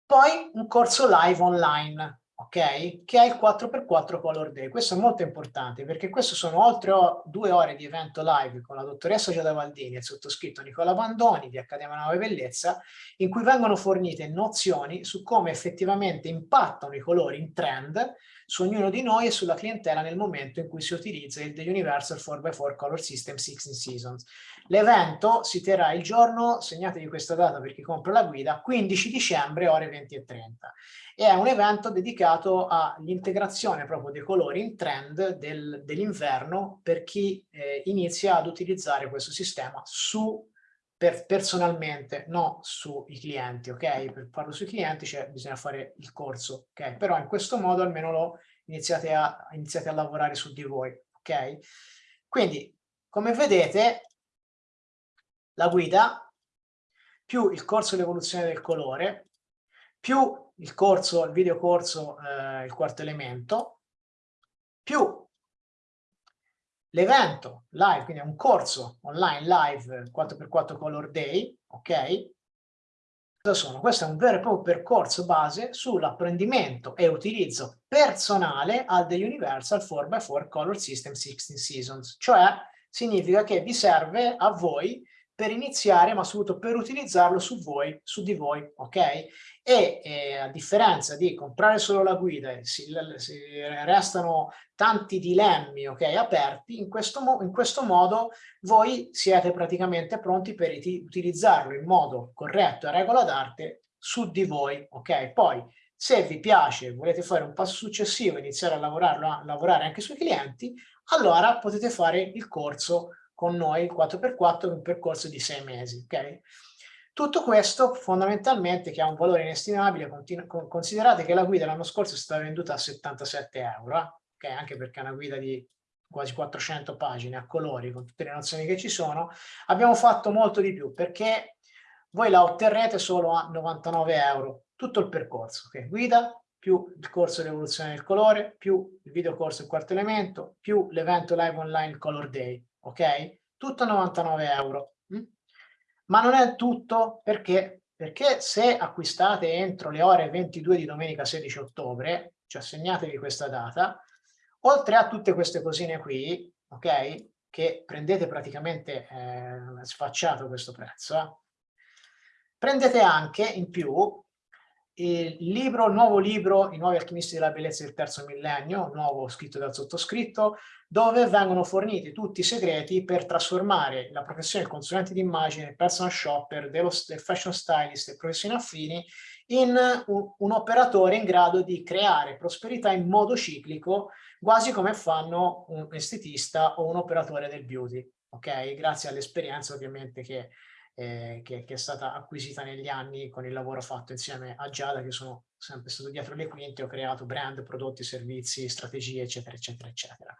Poi un corso live online, ok? Che è il 4x4 Color Day. Questo è molto importante perché questo sono oltre due ore di evento live con la dottoressa Giada Valdini e il sottoscritto Nicola Bandoni di Accademia Nuova Bellezza, in cui vengono fornite nozioni su come effettivamente impattano i colori in trend su ognuno di noi e sulla clientela nel momento in cui si utilizza il The Universal 4x4 Color System 16 Seasons. L'evento si terrà il giorno, segnatevi questa data per chi compra la guida, 15 dicembre ore 20 e 30. E è un evento dedicato all'integrazione proprio dei colori in trend del, dell'inverno per chi eh, inizia ad utilizzare questo sistema su per, personalmente, no sui clienti, ok? Per farlo sui clienti cioè, bisogna fare il corso, ok? Però in questo modo almeno lo iniziate a, iniziate a lavorare su di voi, ok? Quindi, come vedete, la guida più il corso l'evoluzione del colore, più il corso, il video corso, eh, il quarto elemento, più l'evento live, quindi è un corso online live 4x4 Color Day, ok? Cosa sono? Questo è un vero e proprio percorso base sull'apprendimento e utilizzo personale al The Universal 4x4 Color System 16 Seasons, cioè significa che vi serve a voi per iniziare, ma soprattutto per utilizzarlo su voi, su di voi, ok? E eh, a differenza di comprare solo la guida, si, si restano tanti dilemmi, ok, aperti, in questo, in questo modo voi siete praticamente pronti per utilizzarlo in modo corretto e regola d'arte su di voi, ok? Poi se vi piace, volete fare un passo successivo, iniziare a, a lavorare anche sui clienti, allora potete fare il corso con noi 4x4 un percorso di sei mesi. Okay? Tutto questo fondamentalmente che ha un valore inestimabile, considerate che la guida l'anno scorso è stata venduta a 77 euro, eh? okay? anche perché è una guida di quasi 400 pagine a colori con tutte le nozioni che ci sono, abbiamo fatto molto di più perché voi la otterrete solo a 99 euro, tutto il percorso, okay? guida più il corso di evoluzione del colore, più il video corso il quarto elemento, più l'evento live online Color Day ok? Tutto 99 euro. Mm? Ma non è tutto perché, perché se acquistate entro le ore 22 di domenica 16 ottobre, cioè segnatevi questa data, oltre a tutte queste cosine qui, ok? Che prendete praticamente eh, sfacciato questo prezzo, eh? prendete anche in più il libro, nuovo libro I nuovi alchimisti della bellezza del terzo millennio, nuovo scritto dal sottoscritto, dove vengono forniti tutti i segreti per trasformare la professione del consulente d'immagine, personal shopper, dello, del fashion stylist e professioni affini in un, un operatore in grado di creare prosperità in modo ciclico, quasi come fanno un estetista o un operatore del beauty. Ok, grazie all'esperienza ovviamente che eh, che, che, è stata acquisita negli anni con il lavoro fatto insieme a Giada, che sono sempre stato dietro le quinte, ho creato brand, prodotti, servizi, strategie, eccetera, eccetera, eccetera.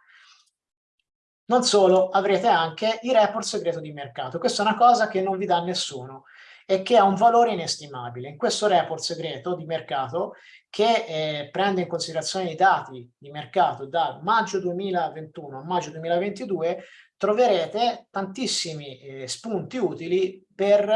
Non solo, avrete anche il report segreto di mercato. Questa è una cosa che non vi dà nessuno. e che ha un valore inestimabile. In questo report segreto di mercato che eh, prende in considerazione i dati di mercato da maggio 2021 a maggio 2022 troverete tantissimi eh, spunti utili per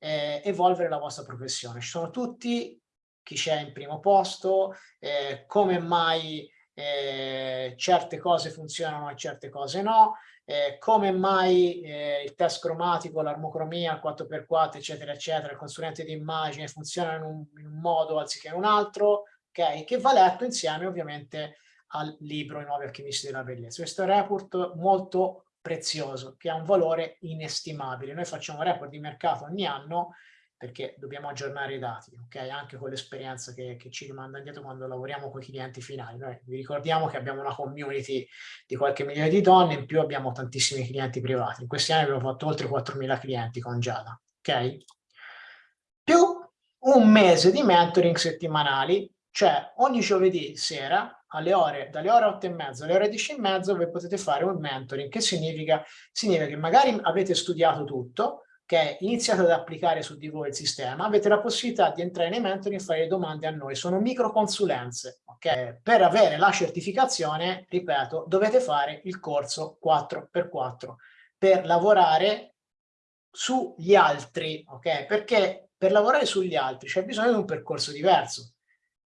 eh, evolvere la vostra professione. Ci sono tutti, chi c'è in primo posto, eh, come mai eh, certe cose funzionano e certe cose no, eh, come mai eh, il test cromatico, l'armocromia, il 4x4, eccetera, eccetera, il consulente di immagine funzionano in un, in un modo anziché in un altro, ok? Che va letto insieme ovviamente al libro I nuovi alchimisti della bellezza. Questo report molto prezioso, che ha un valore inestimabile. Noi facciamo report di mercato ogni anno perché dobbiamo aggiornare i dati, ok? Anche con l'esperienza che, che, ci rimanda indietro quando lavoriamo con i clienti finali. Noi vi ricordiamo che abbiamo una community di qualche milione di donne, in più abbiamo tantissimi clienti privati. In questi anni abbiamo fatto oltre 4.000 clienti con Giada, ok? Più un mese di mentoring settimanali, cioè ogni giovedì sera alle ore, dalle ore 8 e mezza alle ore 10 e mezza voi potete fare un mentoring, che significa? Significa che magari avete studiato tutto, che iniziate ad applicare su di voi il sistema, avete la possibilità di entrare nei mentori e fare domande a noi. Sono microconsulenze, ok? Per avere la certificazione, ripeto, dovete fare il corso 4x4 per lavorare sugli altri, ok? Perché per lavorare sugli altri c'è bisogno di un percorso diverso.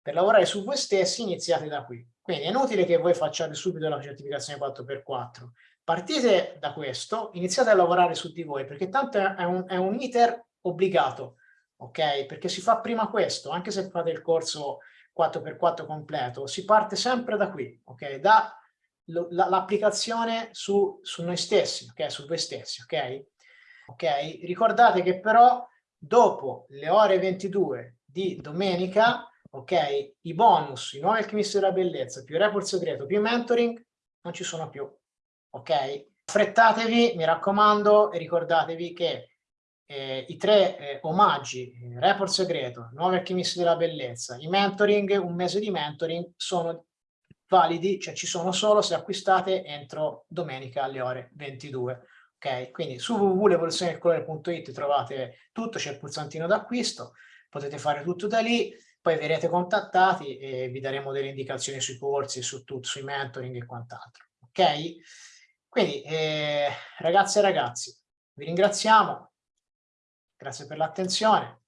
Per lavorare su voi stessi iniziate da qui. Quindi è inutile che voi facciate subito la certificazione 4x4 partite da questo, iniziate a lavorare su di voi, perché tanto è un, è un iter obbligato, ok? Perché si fa prima questo, anche se fate il corso 4x4 completo, si parte sempre da qui, ok? Da l'applicazione su, su noi stessi, ok? Su voi stessi, ok? Ok? Ricordate che però dopo le ore 22 di domenica, ok? I bonus, i nuovi alchimisti della bellezza, più report segreto, più mentoring, non ci sono più ok? Affrettatevi, mi raccomando, e ricordatevi che eh, i tre eh, omaggi, eh, report segreto, nuovi alchimisti della bellezza, i mentoring, un mese di mentoring, sono validi, cioè ci sono solo se acquistate entro domenica alle ore 22. Ok, quindi su www.l'evoluzionedelcolore.it trovate tutto, c'è il pulsantino d'acquisto, potete fare tutto da lì, poi verrete contattati e vi daremo delle indicazioni sui corsi, su tutto, sui mentoring e quant'altro. Ok? Quindi, eh, ragazze e ragazzi, vi ringraziamo, grazie per l'attenzione,